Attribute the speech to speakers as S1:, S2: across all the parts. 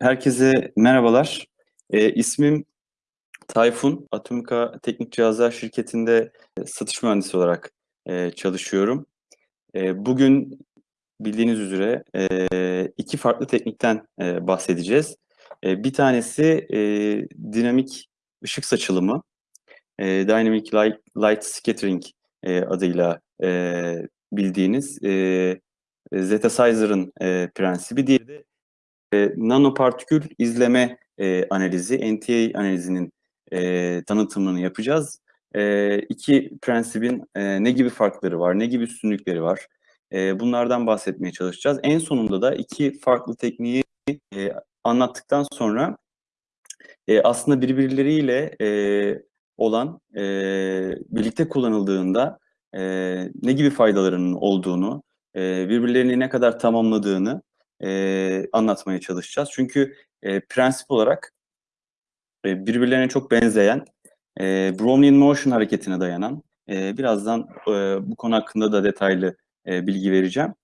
S1: Herkese merhabalar. E, ismim Tayfun. Atomika Teknik Cihazlar şirketinde satış mühendisi olarak e, çalışıyorum. E, bugün bildiğiniz üzere e, iki farklı teknikten e, bahsedeceğiz. E, bir tanesi e, dinamik ışık saçılımı, e, Dynamic Light, Light Scattering e, adıyla e, bildiğiniz e, Zetasizer'ın e, prensibi. Diğeri de e, nanopartikül izleme e, analizi, NTA analizinin e, tanıtımını yapacağız. E, iki prensibin e, ne gibi farkları var, ne gibi üstünlükleri var? E, bunlardan bahsetmeye çalışacağız. En sonunda da iki farklı tekniği e, anlattıktan sonra e, aslında birbirleriyle e, olan, e, birlikte kullanıldığında e, ne gibi faydalarının olduğunu, e, birbirlerini ne kadar tamamladığını e, anlatmaya çalışacağız. Çünkü e, prensip olarak e, birbirlerine çok benzeyen, e, Brownian Motion hareketine dayanan, e, birazdan e, bu konu hakkında da detaylı e, bilgi vereceğim.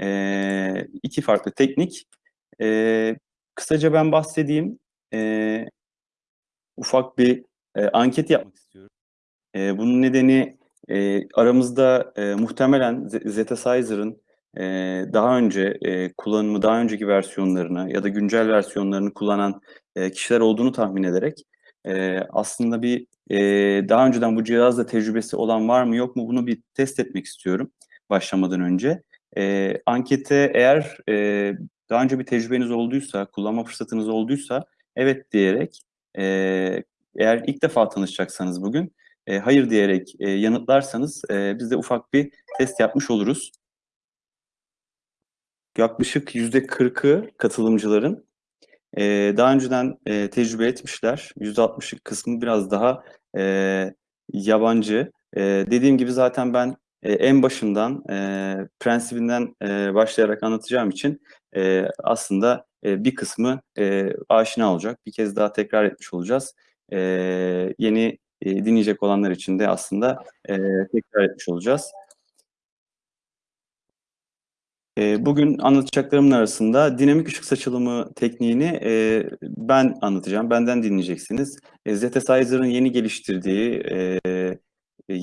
S1: E, iki farklı teknik. E, kısaca ben bahsedeyim. E, ufak bir e, anket yapmak istiyorum. E, bunun nedeni e, aramızda e, muhtemelen Zetasizer'ın daha önce kullanımı, daha önceki versiyonlarını ya da güncel versiyonlarını kullanan kişiler olduğunu tahmin ederek aslında bir daha önceden bu cihazla tecrübesi olan var mı yok mu bunu bir test etmek istiyorum başlamadan önce. Ankete eğer daha önce bir tecrübeniz olduysa, kullanma fırsatınız olduysa evet diyerek eğer ilk defa tanışacaksanız bugün hayır diyerek e, yanıtlarsanız e, biz de ufak bir test yapmış oluruz yaklaşık yüzde kırkı katılımcıların e, daha önceden e, tecrübe etmişler. Yüzde altmışlık kısmı biraz daha e, yabancı. E, dediğim gibi zaten ben e, en başından e, prensibinden e, başlayarak anlatacağım için e, aslında e, bir kısmı e, aşina olacak. Bir kez daha tekrar etmiş olacağız. E, yeni e, dinleyecek olanlar için de aslında e, tekrar etmiş olacağız. Bugün anlatacaklarımın arasında dinamik ışık saçılımı tekniğini e, ben anlatacağım, benden dinleyeceksiniz. E, Zetasizer'ın yeni geliştirdiği, e,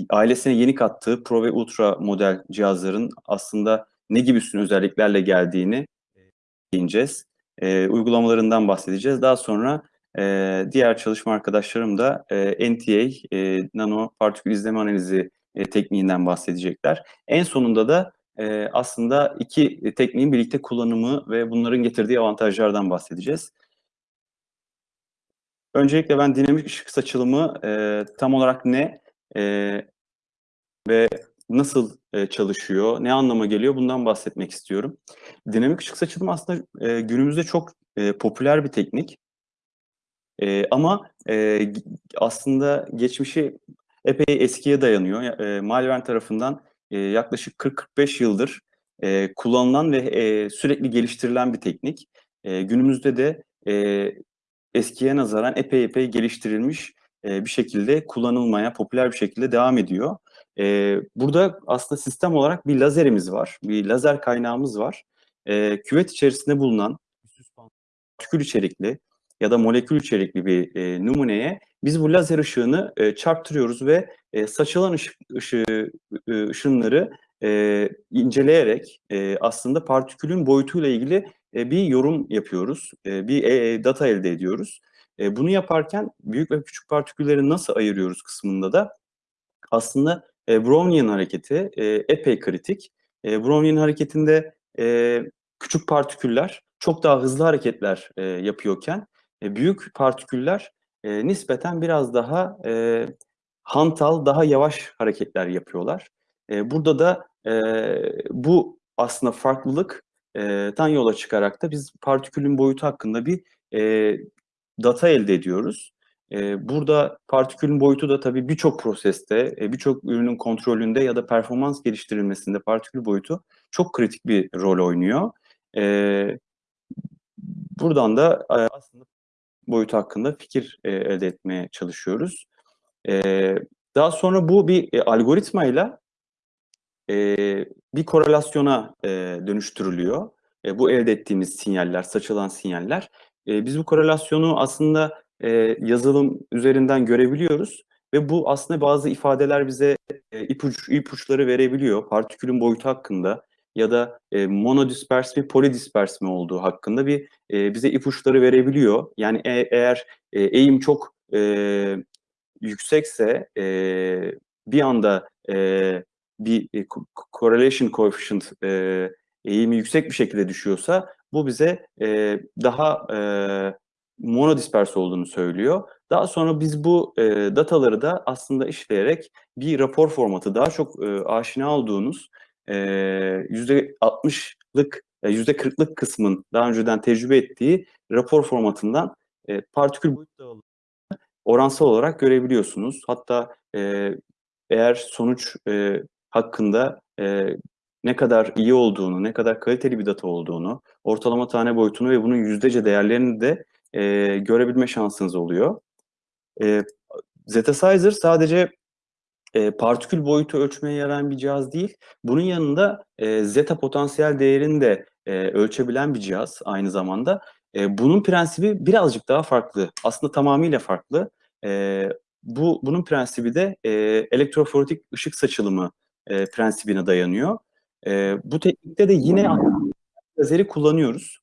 S1: ailesine yeni kattığı Pro ve Ultra model cihazların aslında ne gibi üstün özelliklerle geldiğini değineceğiz. Uygulamalarından bahsedeceğiz. Daha sonra diğer çalışma arkadaşlarım da NTA, nano partikül izleme analizi tekniğinden bahsedecekler. En sonunda da e, aslında iki tekniğin birlikte kullanımı ve bunların getirdiği avantajlardan bahsedeceğiz. Öncelikle ben dinamik ışık saçılımı e, tam olarak ne e, ve nasıl e, çalışıyor, ne anlama geliyor bundan bahsetmek istiyorum. Dinamik ışık saçılımı aslında e, günümüzde çok e, popüler bir teknik. E, ama e, aslında geçmişi epey eskiye dayanıyor. E, Malvern tarafından e, yaklaşık 40-45 yıldır e, kullanılan ve e, sürekli geliştirilen bir teknik. E, günümüzde de e, eskiye nazaran epey epey geliştirilmiş e, bir şekilde kullanılmaya, popüler bir şekilde devam ediyor. E, burada aslında sistem olarak bir lazerimiz var, bir lazer kaynağımız var. E, küvet içerisinde bulunan partikül içerikli ya da molekül içerikli bir e, numuneye biz bu lazer ışığını e, çarptırıyoruz ve e, saçılan ışık, ışığı, e, ışınları e, inceleyerek e, aslında partikülün boyutuyla ilgili e, bir yorum yapıyoruz, e, bir e, data elde ediyoruz. E, bunu yaparken büyük ve küçük partikülleri nasıl ayırıyoruz kısmında da aslında e, Brownian hareketi e, epey kritik. E, Brownian hareketinde e, küçük partiküller çok daha hızlı hareketler e, yapıyorken e, büyük partiküller e, nispeten biraz daha e, hantal, daha yavaş hareketler yapıyorlar. E, burada da e, bu aslında farklılıktan yola çıkarak da biz partikülün boyutu hakkında bir e, data elde ediyoruz. E, burada partikülün boyutu da tabii birçok proseste, e, birçok ürünün kontrolünde ya da performans geliştirilmesinde partikül boyutu çok kritik bir rol oynuyor. E, buradan da e, aslında boyutu hakkında fikir e, elde etmeye çalışıyoruz. E, daha sonra bu bir e, algoritmayla e, bir korelasyona e, dönüştürülüyor. E, bu elde ettiğimiz sinyaller, saçılan sinyaller. Biz bu korelasyonu aslında, yazılım üzerinden görebiliyoruz ve bu aslında bazı ifadeler bize, ipuç ipuçları verebiliyor. Partikülün boyutu hakkında ya da, eee, monodispers mi, polidisperse mi olduğu hakkında bir, bize ipuçları verebiliyor. Yani e eğer, eğim çok, yüksekse, eee, bir anda, eee, bir, co correlation coefficient, eee, eğimi yüksek bir şekilde düşüyorsa bu bize, eee, daha, eee, monodispers olduğunu söylüyor. Daha sonra biz bu, eee, dataları da aslında işleyerek bir rapor formatı, daha çok, eee, aşina olduğunuz, eee, %60'lık, eee, %40'lık kısmın daha önceden tecrübe ettiği rapor formatından, eee, partikül boyut dağılımını oransal olarak görebiliyorsunuz. Hatta, eee, eğer sonuç, eee, hakkında, eee, ne kadar iyi olduğunu, ne kadar kaliteli bir data olduğunu, ortalama tane boyutunu ve bunun yüzdece değerlerini de, eee, görebilme şansınız oluyor. Eee, Zetasizer sadece, eee, partikül boyutu ölçmeye yarayan bir cihaz değil, bunun yanında, eee, zeta potansiyel değerini de, eee, ölçebilen bir cihaz aynı zamanda. Eee, bunun prensibi birazcık daha farklı. Aslında tamamıyla farklı. Eee, bu bunun prensibi de, eee, elektroforetik ışık saçılımı, eee, prensibine dayanıyor. Eee, bu teknikte de yine lazeri kullanıyoruz.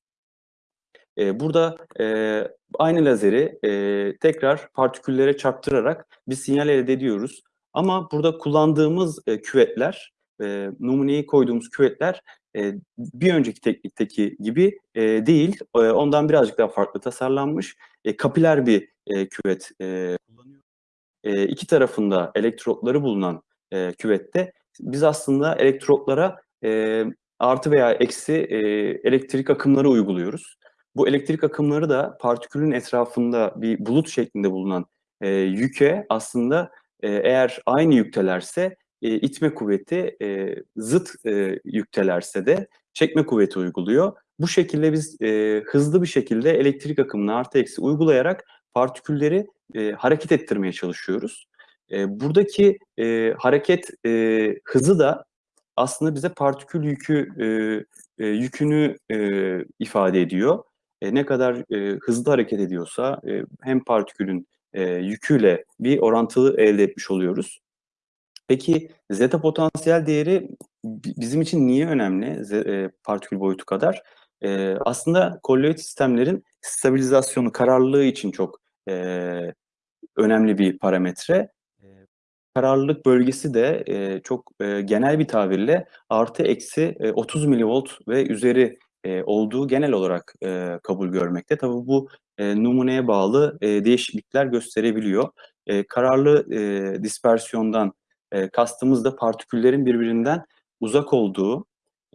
S1: Eee, burada, eee, aynı lazeri, eee, tekrar partiküllere çarptırarak bir sinyal elde ediyoruz. Ama burada kullandığımız, eee, küvetler, eee, numuneyi koyduğumuz küvetler, eee, bir önceki teknikteki gibi, eee, değil. Eee, ondan birazcık daha farklı tasarlanmış, kapiler bir, eee, küvet, eee, kullanıyoruz. Eee, 2 tarafında elektrotları bulunan, eee, küvette biz aslında elektrotlara, artı veya eksi, elektrik akımları uyguluyoruz. Bu elektrik akımları da partikülün etrafında bir bulut şeklinde bulunan, yüke aslında, eğer aynı yüktelerse, eee, itme kuvveti, eee, zıt, eee, yüktelerse de çekme kuvveti uyguluyor. Bu şekilde biz, eee, hızlı bir şekilde elektrik akımını artı eksi uygulayarak partikülleri, eee, hareket ettirmeye çalışıyoruz. Eee, buradaki, eee, hareket, eee, hızı da aslında bize partikül yükü, eee, eee, yükünü, eee, ifade ediyor. Eee, ne kadar, eee, hızlı hareket ediyorsa, eee, hem partikülün, eee, yüküyle bir orantılı elde etmiş oluyoruz. Peki zeta potansiyel değeri bi bizim için niye önemli eee, partikül boyutu kadar? Eee, aslında kolloid sistemlerin stabilizasyonu, kararlılığı için çok, eee, önemli bir parametre. Kararlılık bölgesi de, çok, genel bir tabirle artı eksi, eee, 30 milivolt ve üzeri, olduğu genel olarak, kabul görmekte. Tabii bu, numuneye bağlı, değişiklikler gösterebiliyor. Kararlı, dispersiyondan, eee, kastımız da partiküllerin birbirinden uzak olduğu,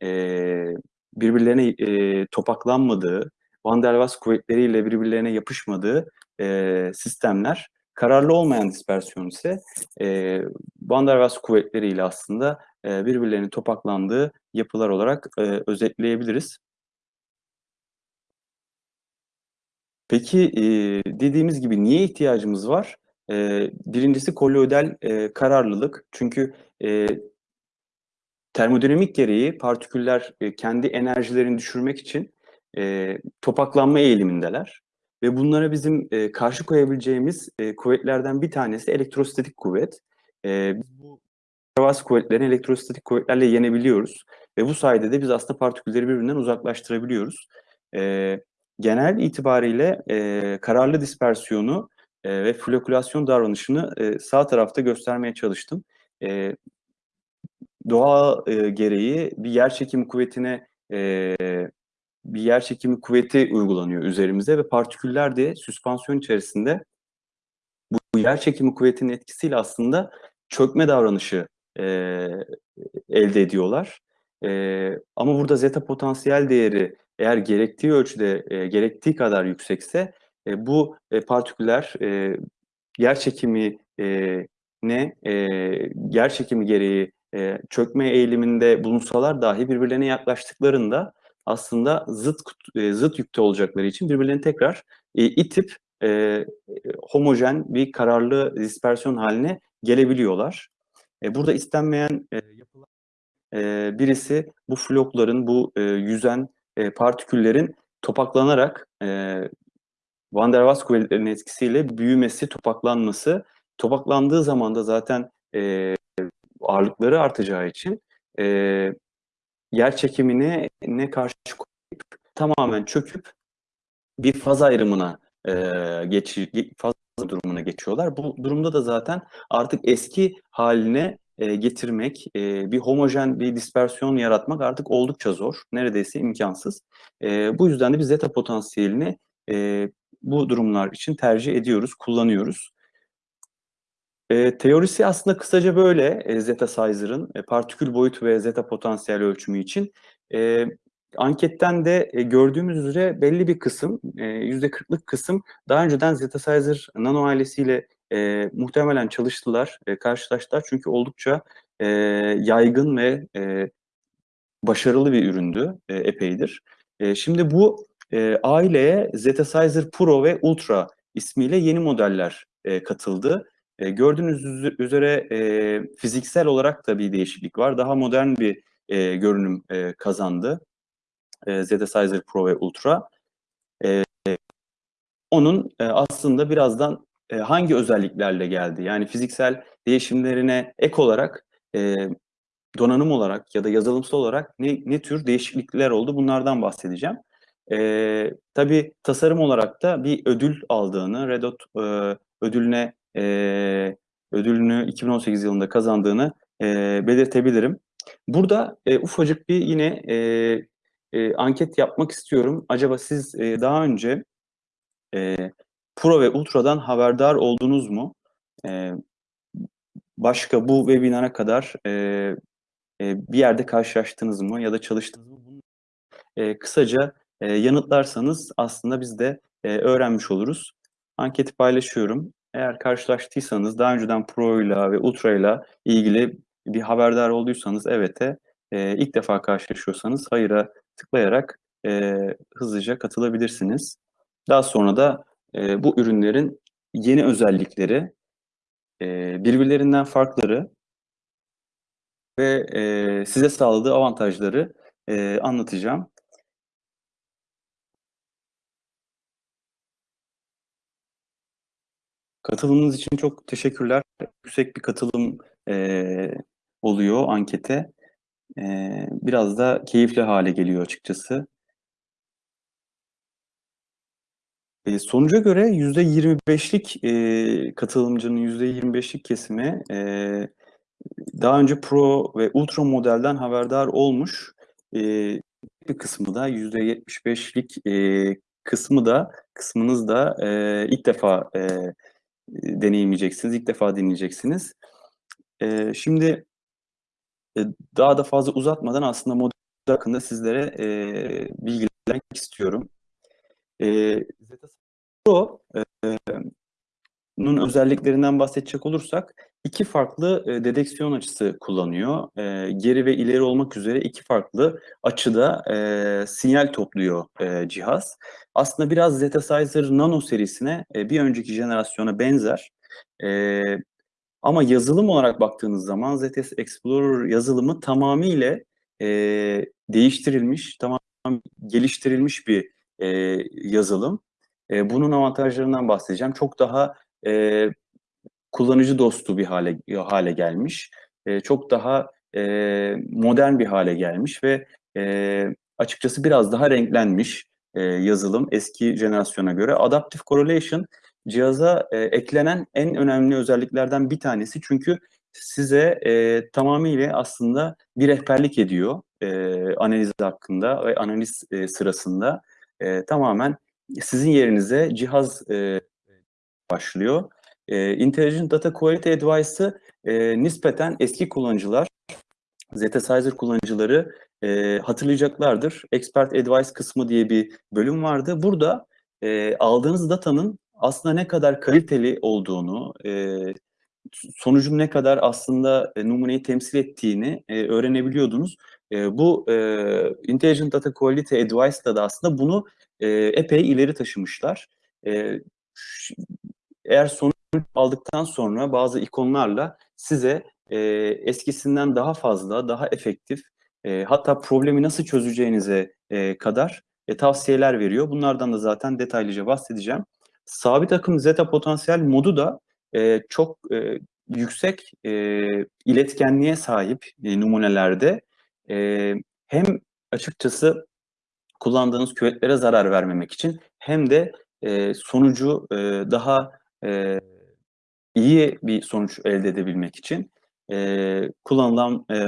S1: eee, birbirlerine, eee, topaklanmadığı, Van der Waals kuvvetleriyle birbirlerine yapışmadığı, eee, sistemler. Kararlı olmayan dispersiyon ise, eee, Van der Waals kuvvetleriyle aslında, eee, birbirlerinin topaklandığı yapılar olarak, eee, özetleyebiliriz. Peki, eee, dediğimiz gibi niye ihtiyacımız var? Eee, 1'incisi kolloidal, eee, kararlılık. Çünkü, eee termodinamik gereği partiküller, eee, kendi enerjilerini düşürmek için, eee, topaklanma eğilimindeler ve bunlara bizim, karşı koyabileceğimiz, kuvvetlerden bir tanesi elektrostatik kuvvet. Biz bu Waals kuvvetlerini elektrostatik kuvvetlerle yenebiliyoruz ve bu sayede de biz aslında partikülleri birbirinden uzaklaştırabiliyoruz. Genel itibariyle, kararlı dispersiyonu, eee, ve flokülasyon davranışını, eee, sağ tarafta göstermeye çalıştım. Eee, doğa, eee, gereği bir yerçekimi kuvvetine, eee, bir yerçekimi kuvveti uygulanıyor üzerimize ve partiküller de süspansiyon içerisinde bu yerçekimi kuvvetinin etkisiyle aslında çökme davranışı, eee, elde ediyorlar. Eee, ama burada zeta potansiyel değeri eğer gerektiği ölçüde, eee, gerektiği kadar yüksekse, eee, bu, eee, partiküller, eee, yerçekimi eee, ne, eee, yerçekimi gereği, eee, çökme eğiliminde bulunsalar dahi birbirlerine yaklaştıklarında aslında zıt eee, zıt yükte olacakları için birbirlerini tekrar, eee, itip, eee, homojen bir kararlı dispersiyon hâline gelebiliyorlar. Eee, burada istenmeyen, eee, yapılar eee, birisi bu flokların, bu, eee, yüzen, eee, partiküllerin topaklanarak, eee, Van der Waals kuvvetlerinin etkisiyle büyümesi, topaklanması, topaklandığı zaman da zaten e, ağırlıkları artacağı için e, yer çekimine ne karşı koyup tamamen çöküp bir faz ayrımına e, geç, faz durumuna geçiyorlar. Bu durumda da zaten artık eski haline e, getirmek, e, bir homojen bir dispersiyon yaratmak artık oldukça zor. Neredeyse imkansız. E, bu yüzden de biz zeta potansiyelini e, bu durumlar için tercih ediyoruz, kullanıyoruz. E, teorisi aslında kısaca böyle e, zeta sizer'ın e, partikül boyut ve zeta potansiyel ölçümü için. E, anketten de e, gördüğümüz üzere belli bir kısım, e, %40'lık kısım daha önceden zeta sizer nano ailesiyle e, muhtemelen çalıştılar, e, karşılaştılar. Çünkü oldukça e, yaygın ve e, başarılı bir üründü e, epeydir. E, şimdi bu e, aileye Zetasizer Pro ve Ultra ismiyle yeni modeller e, katıldı. E, gördüğünüz üzere e, fiziksel olarak da bir değişiklik var. Daha modern bir e, görünüm e, kazandı e, Zetasizer Pro ve Ultra. E, onun e, aslında birazdan e, hangi özelliklerle geldi? Yani fiziksel değişimlerine ek olarak e, donanım olarak ya da yazılımsal olarak ne, ne tür değişiklikler oldu bunlardan bahsedeceğim. E, tabii tasarım olarak da bir ödül aldığını, Red Dot e, ödülüne e, ödülünü 2018 yılında kazandığını e, belirtebilirim. Burada e, ufacık bir yine e, e, anket yapmak istiyorum. Acaba siz e, daha önce e, Pro ve Ultra'dan haberdar oldunuz mu? E, başka bu webinara kadar e, e, bir yerde karşılaştınız mı ya da çalıştınız mı? E, kısaca e, yanıtlarsanız aslında biz de e, öğrenmiş oluruz. Anketi paylaşıyorum. Eğer karşılaştıysanız, daha önceden Pro ile ve Ultra ile ilgili bir haberdar olduysanız evet'e, e, ilk defa karşılaşıyorsanız hayır'a tıklayarak e, hızlıca katılabilirsiniz. Daha sonra da e, bu ürünlerin yeni özellikleri, e, birbirlerinden farkları ve e, size sağladığı avantajları e, anlatacağım. Katılımınız için çok teşekkürler. Yüksek bir katılım e, oluyor ankete. E, biraz da keyifli hale geliyor açıkçası. E, sonuca göre %25'lik e, katılımcının %25'lik kesimi e, daha önce Pro ve Ultra modelden haberdar olmuş. E, bir kısmı da %75'lik e, kısmı da kısmınız da e, ilk defa e, deneyimleyeceksiniz, ilk defa dinleyeceksiniz. E, şimdi e, daha da fazla uzatmadan aslında model hakkında sizlere e, bilgilendirmek istiyorum. E, Zeta Pro e, bunun özelliklerinden bahsedecek olursak iki farklı e, dedeksiyon açısı kullanıyor. E, geri ve ileri olmak üzere iki farklı açıda e, sinyal topluyor e, cihaz. Aslında biraz Zetasizer Nano serisine e, bir önceki jenerasyona benzer. E, ama yazılım olarak baktığınız zaman ZS Explorer yazılımı tamamıyla e, değiştirilmiş, tamam geliştirilmiş bir e, yazılım. E, bunun avantajlarından bahsedeceğim. Çok daha e, kullanıcı dostu bir hale hale gelmiş. E, çok daha e, modern bir hale gelmiş ve e, açıkçası biraz daha renklenmiş e, yazılım eski jenerasyona göre. Adaptive Correlation cihaza e, eklenen en önemli özelliklerden bir tanesi. Çünkü size e, tamamıyla aslında bir rehberlik ediyor e, analiz hakkında ve analiz e, sırasında. E, tamamen sizin yerinize cihaz e, başlıyor. E, Intelligent Data Quality Advice'ı e, nispeten eski kullanıcılar, Zetasizer kullanıcıları e, hatırlayacaklardır. Expert Advice kısmı diye bir bölüm vardı. Burada e, aldığınız datanın aslında ne kadar kaliteli olduğunu, e, sonucun ne kadar aslında e, numuneyi temsil ettiğini e, öğrenebiliyordunuz. E, bu e, Intelligent Data Quality Advice'da da aslında bunu e, epey ileri taşımışlar. E, eğer sonuç aldıktan sonra bazı ikonlarla size e, eskisinden daha fazla, daha efektif, e, hatta problemi nasıl çözeceğinize e, kadar e, tavsiyeler veriyor. Bunlardan da zaten detaylıca bahsedeceğim. sabit akım zeta potansiyel modu da e, çok e, yüksek e, iletkenliğe sahip e, numunelerde e, hem açıkçası kullandığınız küvetlere zarar vermemek için hem de e, sonucu e, daha e, iyi bir sonuç elde edebilmek için e, kullanılan e,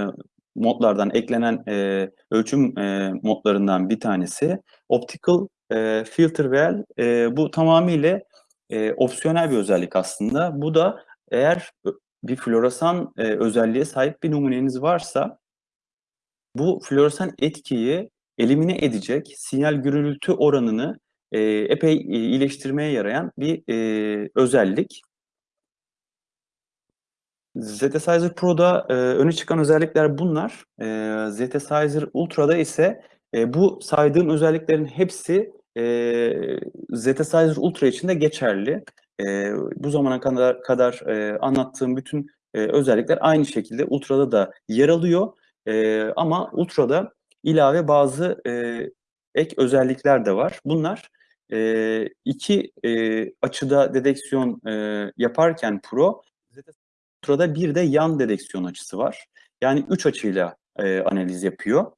S1: modlardan eklenen e, ölçüm e, modlarından bir tanesi Optical e, Filter Well. E, bu tamamıyla e, opsiyonel bir özellik aslında. Bu da eğer bir floresan e, özelliğe sahip bir numuneniz varsa bu floresan etkiyi elimine edecek sinyal gürültü oranını e, epey iyileştirmeye yarayan bir e, özellik. Zetasizer Pro'da e, öne çıkan özellikler bunlar. E, Zetasizer Ultra'da ise e, bu saydığım özelliklerin hepsi e, Zetasizer Ultra için de geçerli. E, bu zamana kadar, kadar e, anlattığım bütün e, özellikler aynı şekilde Ultra'da da yer alıyor. E, ama Ultra'da ilave bazı e, ek özellikler de var. Bunlar e, iki e, açıda dedeksiyon e, yaparken Pro, Ultra'da bir de yan dedeksiyon açısı var. Yani üç açıyla e, analiz yapıyor.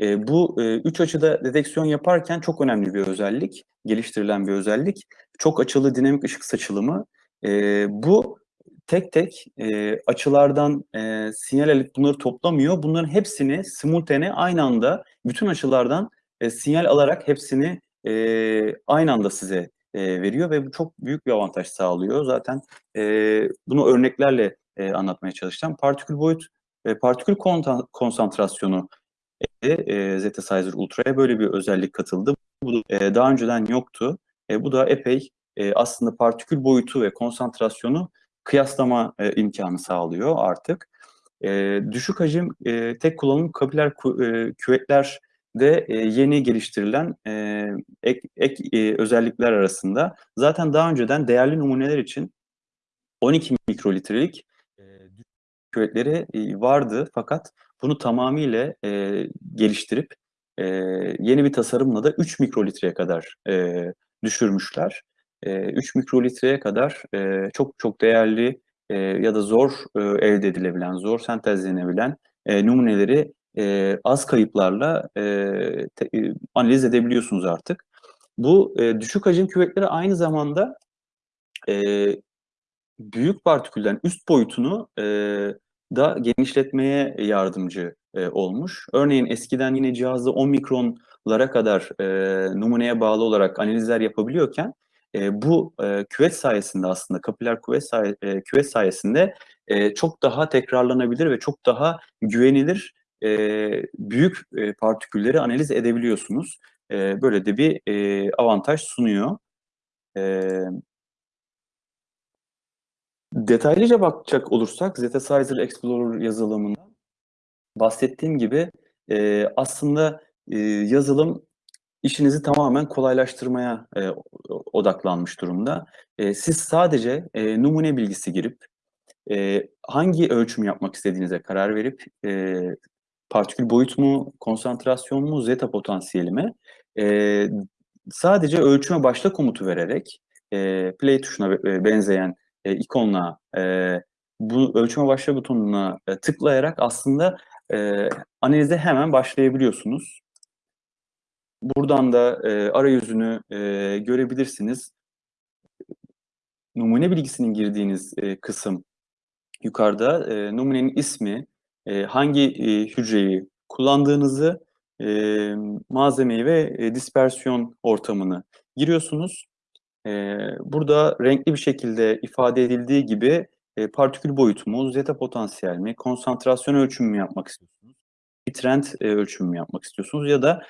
S1: E, bu e, üç açıda dedeksiyon yaparken çok önemli bir özellik, geliştirilen bir özellik. Çok açılı dinamik ışık saçılımı. E, bu tek tek e, açılardan e, sinyal alıp bunları toplamıyor. Bunların hepsini simultane aynı anda bütün açılardan e, sinyal alarak hepsini e, aynı anda size e, veriyor ve bu çok büyük bir avantaj sağlıyor. Zaten e, bunu örneklerle e, anlatmaya çalışacağım. Partikül boyut, e, partikül konsantrasyonu e, e, Zetasizer Ultra'ya böyle bir özellik katıldı. Bu e, daha önceden yoktu. E, bu da epey e, aslında partikül boyutu ve konsantrasyonu kıyaslama e, imkanı sağlıyor artık. E, düşük hacim e, tek kullanım kapiler e, küvetler de e, yeni geliştirilen e, ek, ek e, özellikler arasında. Zaten daha önceden değerli numuneler için 12 mikrolitrelik e, küvetleri e, vardı fakat bunu tamamıyla geliştirip yeni bir tasarımla da 3 mikrolitreye kadar düşürmüşler. E, 3 mikrolitreye kadar çok çok değerli ya da zor elde edilebilen, zor sentezlenebilen numuneleri e, az kayıplarla e, te, e, analiz edebiliyorsunuz artık. Bu e, düşük hacim küvetleri aynı zamanda e, büyük partikülden üst boyutunu e, da genişletmeye yardımcı e, olmuş. Örneğin eskiden yine cihazda 10 mikronlara kadar e, numuneye bağlı olarak analizler yapabiliyorken e, bu e, küvet sayesinde aslında kapiler küvet, say e, küvet sayesinde e, çok daha tekrarlanabilir ve çok daha güvenilir e, büyük e, partikülleri analiz edebiliyorsunuz. E, böyle de bir e, avantaj sunuyor. E, detaylıca bakacak olursak Zetasizer Explorer yazılımında bahsettiğim gibi e, aslında e, yazılım işinizi tamamen kolaylaştırmaya e, odaklanmış durumda. E, siz sadece e, numune bilgisi girip e, hangi ölçüm yapmak istediğinize karar verip e, partikül boyut mu, konsantrasyon mu, zeta potansiyeli mi? E, sadece ölçüme başla komutu vererek e, play tuşuna benzeyen e, ikonla e, bu ölçüme başla butonuna e, tıklayarak aslında e, analize hemen başlayabiliyorsunuz. Buradan da e, arayüzünü e, görebilirsiniz. Numune bilgisinin girdiğiniz e, kısım yukarıda e, numunenin ismi, e, hangi e, hücreyi kullandığınızı, e, malzemeyi ve e, dispersiyon ortamını giriyorsunuz. E, burada renkli bir şekilde ifade edildiği gibi e, partikül boyutu mu, zeta potansiyel mi, konsantrasyon ölçümü mü yapmak istiyorsunuz, bir trend e, ölçümü mü yapmak istiyorsunuz ya da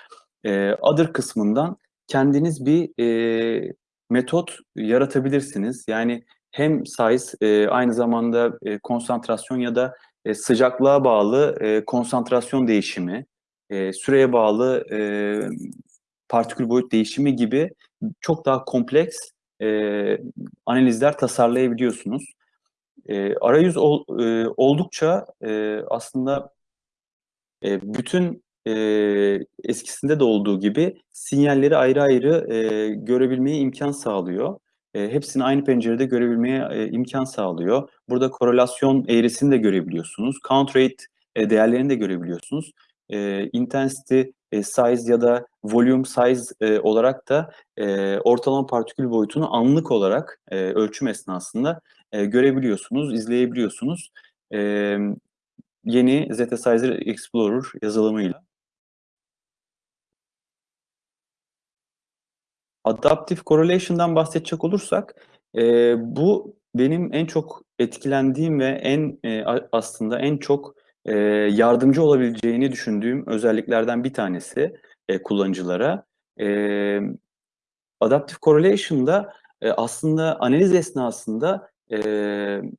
S1: e, other kısmından kendiniz bir e, metot yaratabilirsiniz. Yani hem size e, aynı zamanda e, konsantrasyon ya da e, sıcaklığa bağlı e, konsantrasyon değişimi, e, süreye bağlı e, partikül boyut değişimi gibi çok daha kompleks e, analizler tasarlayabiliyorsunuz. E, arayüz ol, e, oldukça e, aslında e, bütün eee, eskisinde de olduğu gibi sinyalleri ayrı ayrı, eee, görebilmeye imkân sağlıyor. Eee, hepsini aynı pencerede görebilmeye, eee, imkân sağlıyor. Burada korelasyon eğrisini de görebiliyorsunuz. Count rate, eee, değerlerini de görebiliyorsunuz. Eee, intensity, eee, size ya da volume size, eee, olarak da, eee, ortalama partikül boyutunu anlık olarak, eee, ölçüm esnasında, eee, görebiliyorsunuz, izleyebiliyorsunuz. Emm, yeni Zetasizer Explorer yazılımıyla. Adaptive Correlation'dan bahsedecek olursak, eee, bu benim en çok etkilendiğim ve en, a aslında en çok, eee, yardımcı olabileceğini düşündüğüm özelliklerden bir tanesi, eee, kullanıcılara. Emm, Adaptive Correlation'da, eee, aslında analiz esnasında, emm,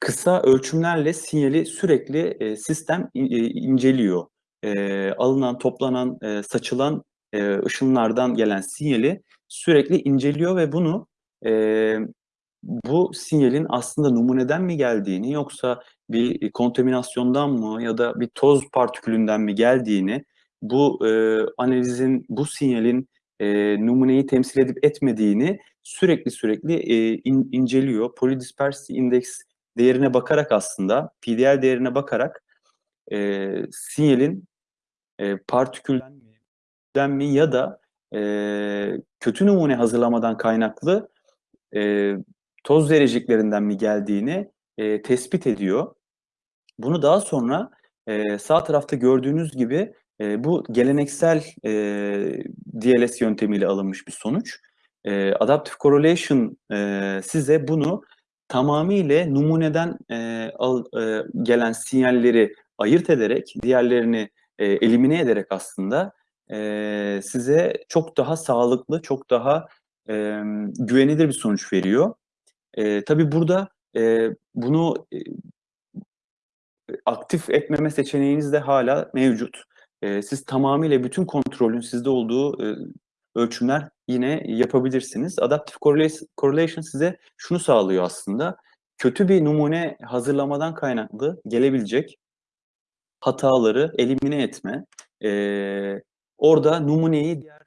S1: kısa ölçümlerle sinyali sürekli, eee, sistem i eee, inceliyor. Eee, alınan, toplanan, eee, saçılan, eee, ışınlardan gelen sinyali sürekli inceliyor ve bunu, emm, bu sinyalin aslında numuneden mi geldiğini yoksa bir, kontaminasyondan mı ya da bir toz partikülünden mi geldiğini, bu, eee, analizin, bu sinyalin, eee, numuneyi temsil edip etmediğini sürekli sürekli, eee, in inceliyor. Polydispersity Index değerine bakarak aslında, PDL değerine bakarak, eee, sinyalin, eee, partikülden mi ya da, eee, kötü numune hazırlamadan kaynaklı, eee, toz zerreciklerinden mi geldiğini, eee, tespit ediyor. Bunu daha sonra, eee, sağ tarafta gördüğünüz gibi, eee, bu geleneksel, eee, DLS yöntemiyle alınmış bir sonuç. Eee, Adaptive Correlation, eee, size bunu tamamıyla numuneden, eee, al eee, gelen sinyalleri ayırt ederek, diğerlerini, eee, elimine ederek aslında, eee, size çok daha sağlıklı, çok daha, emm, güvenilir bir sonuç veriyor. Eee, tabii burada, eee, bunu, eee, aktif etmeme seçeneğiniz de hâlâ mevcut. Eee, siz tamamıyla bütün kontrolün sizde olduğu, eee, ölçümler yine yapabilirsiniz. Adaptive Correlation size şunu sağlıyor aslında, kötü bir numune hazırlamadan kaynaklı gelebilecek hataları elimine etme, eee, orada numuneyi diğer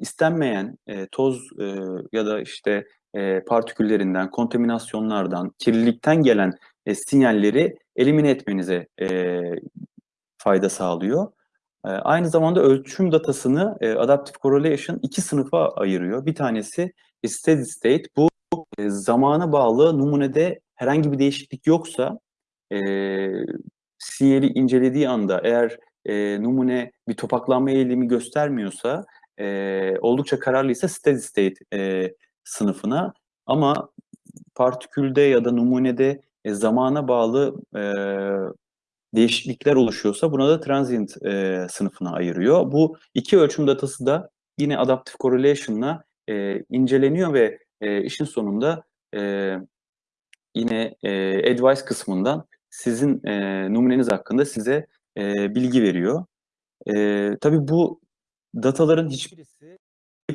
S1: istenmeyen, eee, toz, eee, ya da, işte, eee, partiküllerinden, kontaminasyonlardan, kirlilikten gelen, eee, sinyalleri elimine etmenize, eee, fayda sağlıyor. Eee, aynı zamanda ölçüm datasını, eee, Adaptive Correlation 2 sınıfa ayırıyor. Bir tanesi steady state. Bu, eee, zamana bağlı numunede herhangi bir değişiklik yoksa, eee, sinyali incelediği anda eğer, eee, numune bir topaklanma eğilimi göstermiyorsa, eee, oldukça kararlıysa steady state, eee, sınıfına ama partikülde ya da numunede, eee, zamana bağlı, eee, değişiklikler oluşuyorsa buna da transient, eee, sınıfına ayırıyor. Bu 2 ölçüm datası da yine Adaptive Correlation'la, eee, inceleniyor ve, eee, işin sonunda, eee, yine, eee, advice kısmından sizin, eee, numuneniz hakkında size, eee, bilgi veriyor. Eee, tabii bu dataların hiçbirisi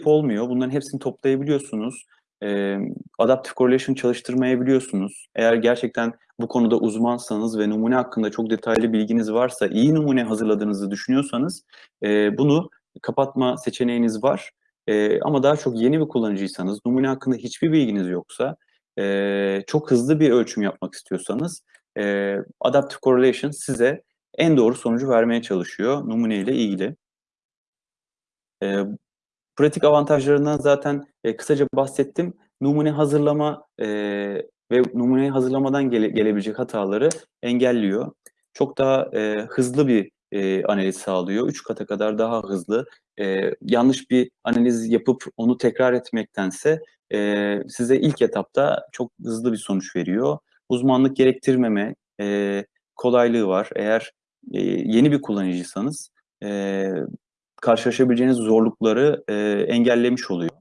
S1: olmuyor. Bunların hepsini toplayabiliyorsunuz. Emm, Adaptive Correlation çalıştırmayabiliyorsunuz. Eğer gerçekten bu konuda uzmansanız ve numune hakkında çok detaylı bilginiz varsa, iyi numune hazırladığınızı düşünüyorsanız, eee, bunu kapatma seçeneğiniz var. Eee, ama daha çok yeni bir kullanıcıysanız, numune hakkında hiçbir bilginiz yoksa, eee, çok hızlı bir ölçüm yapmak istiyorsanız, eee, Adaptive Correlation size en doğru sonucu vermeye çalışıyor numuneyle ilgili. Eee, pratik avantajlarından zaten, eee, kısaca bahsettim. Numune hazırlama, eee, ve numuneyi hazırlamadan gele gelebilecek hataları engelliyor. Çok daha, eee, hızlı bir, eee, analiz sağlıyor. 3 kata kadar daha hızlı. Eee, yanlış bir analiz yapıp onu tekrar etmektense, eee, size ilk etapta çok hızlı bir sonuç veriyor. Uzmanlık gerektirmeme, eee, kolaylığı var. Eğer, yeni bir kullanıcıysanız, eee, karşılaşabileceğiniz zorlukları, eee, engellemiş oluyor.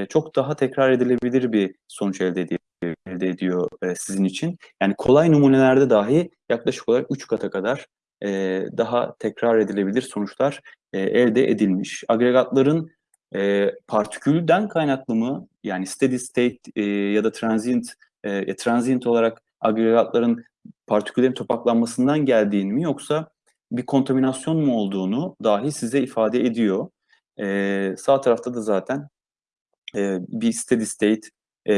S1: Eee, çok daha tekrar edilebilir bir sonuç elde ediyor elde ediyor, eee, sizin için. Yani kolay numunelerde dahi yaklaşık olarak 3 kata kadar, eee, daha tekrar edilebilir sonuçlar, eee, elde edilmiş. Agregatların, eee, partikülden kaynaklı mı, yani steady state, eee, ya da transient, eee, transient olarak agregatların partiküllerin topaklanmasından geldiğini mi yoksa, bir kontaminasyon mu olduğunu dahi size ifade ediyor. E, sağ tarafta da zaten e, bir steady state e,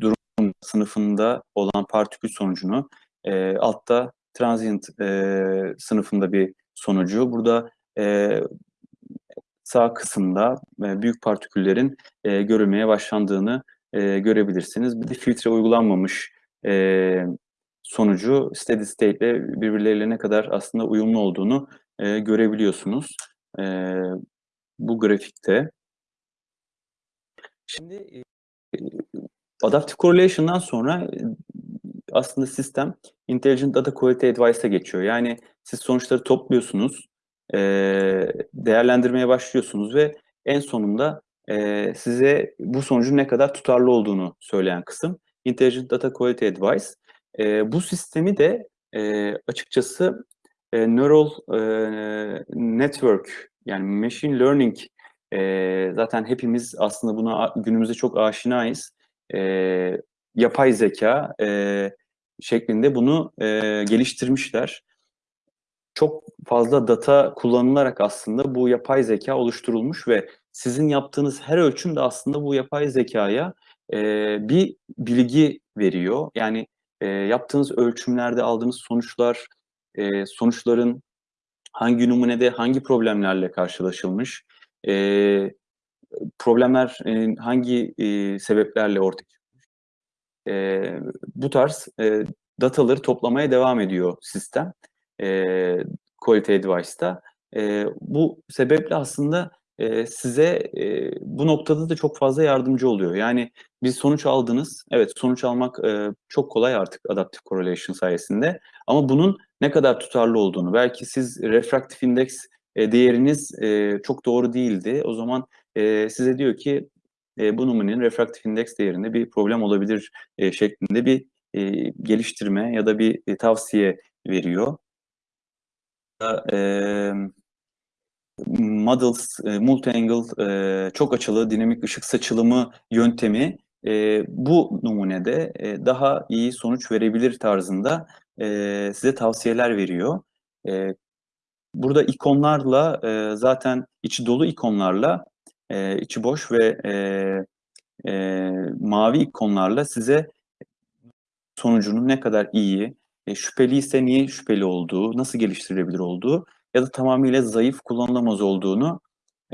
S1: durum sınıfında olan partikül sonucunu, e, altta transient e, sınıfında bir sonucu. Burada e, sağ kısımda e, büyük partiküllerin e, görülmeye başlandığını e, görebilirsiniz. Bir de filtre uygulanmamış e, sonucu steady state ile birbirleriyle ne kadar aslında uyumlu olduğunu e, görebiliyorsunuz e, bu grafikte. Şimdi e, Adaptive Correlation'dan sonra aslında sistem Intelligent Data Quality Advice'a geçiyor. Yani siz sonuçları topluyorsunuz, değerlendirmeye başlıyorsunuz ve en sonunda size bu sonucun ne kadar tutarlı olduğunu söyleyen kısım Intelligent Data Quality Advice. Bu sistemi de açıkçası Neural Network yani Machine Learning zaten hepimiz aslında buna günümüzde çok aşinayız. Yapay zeka şeklinde bunu geliştirmişler çok fazla data kullanılarak aslında bu yapay zeka oluşturulmuş ve sizin yaptığınız her ölçüm de aslında bu yapay zekaya e, bir bilgi veriyor. Yani e, yaptığınız ölçümlerde aldığınız sonuçlar, e, sonuçların hangi numunede hangi problemlerle karşılaşılmış, e, problemler e, hangi e, sebeplerle ortaya çıkmış, e, bu tarz e, dataları toplamaya devam ediyor sistem e, Quality Advice'da. E, bu sebeple aslında size e, bu noktada da çok fazla yardımcı oluyor. Yani bir sonuç aldınız, evet sonuç almak e, çok kolay artık Adaptive Correlation sayesinde. Ama bunun ne kadar tutarlı olduğunu, belki siz refraktif indeks e, değeriniz e, çok doğru değildi. O zaman e, size diyor ki e, bu numunenin refraktif indeks değerinde bir problem olabilir e, şeklinde bir e, geliştirme ya da bir e, tavsiye veriyor e, models, e, multi-angle, e, çok açılı dinamik ışık saçılımı yöntemi e, bu numunede e, daha iyi sonuç verebilir tarzında e, size tavsiyeler veriyor. E, burada ikonlarla e, zaten içi dolu ikonlarla e, içi boş ve e, e, mavi ikonlarla size sonucunun ne kadar iyi, e, şüpheli ise niye şüpheli olduğu, nasıl geliştirilebilir olduğu ya da tamamıyla zayıf kullanılamaz olduğunu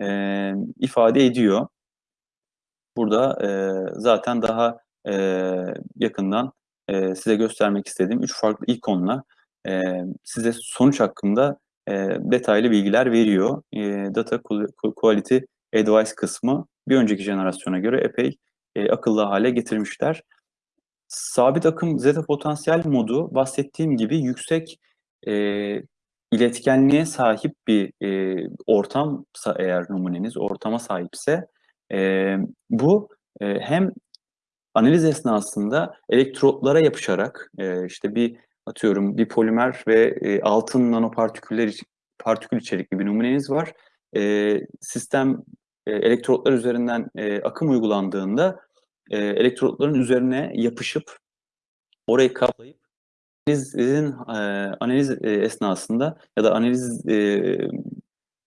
S1: e, ifade ediyor. Burada e, zaten daha e, yakından e, size göstermek istediğim üç farklı ikonla e, size sonuç hakkında e, detaylı bilgiler veriyor. E, Data Quality Advice kısmı bir önceki jenerasyona göre epey e, akıllı hale getirmişler. Sabit akım zeta potansiyel modu bahsettiğim gibi yüksek e, iletkenliğe sahip bir e, ortamsa eğer numuneniz ortama sahipse e, bu e, hem analiz esnasında elektrotlara yapışarak e, işte bir atıyorum bir polimer ve e, altın nanopartiküller partikül içerikli bir numuneniz var. E, sistem e, elektrotlar üzerinden e, akım uygulandığında e, elektrotların üzerine yapışıp orayı kaplayıp analizin e, analiz e, esnasında ya da analiz e,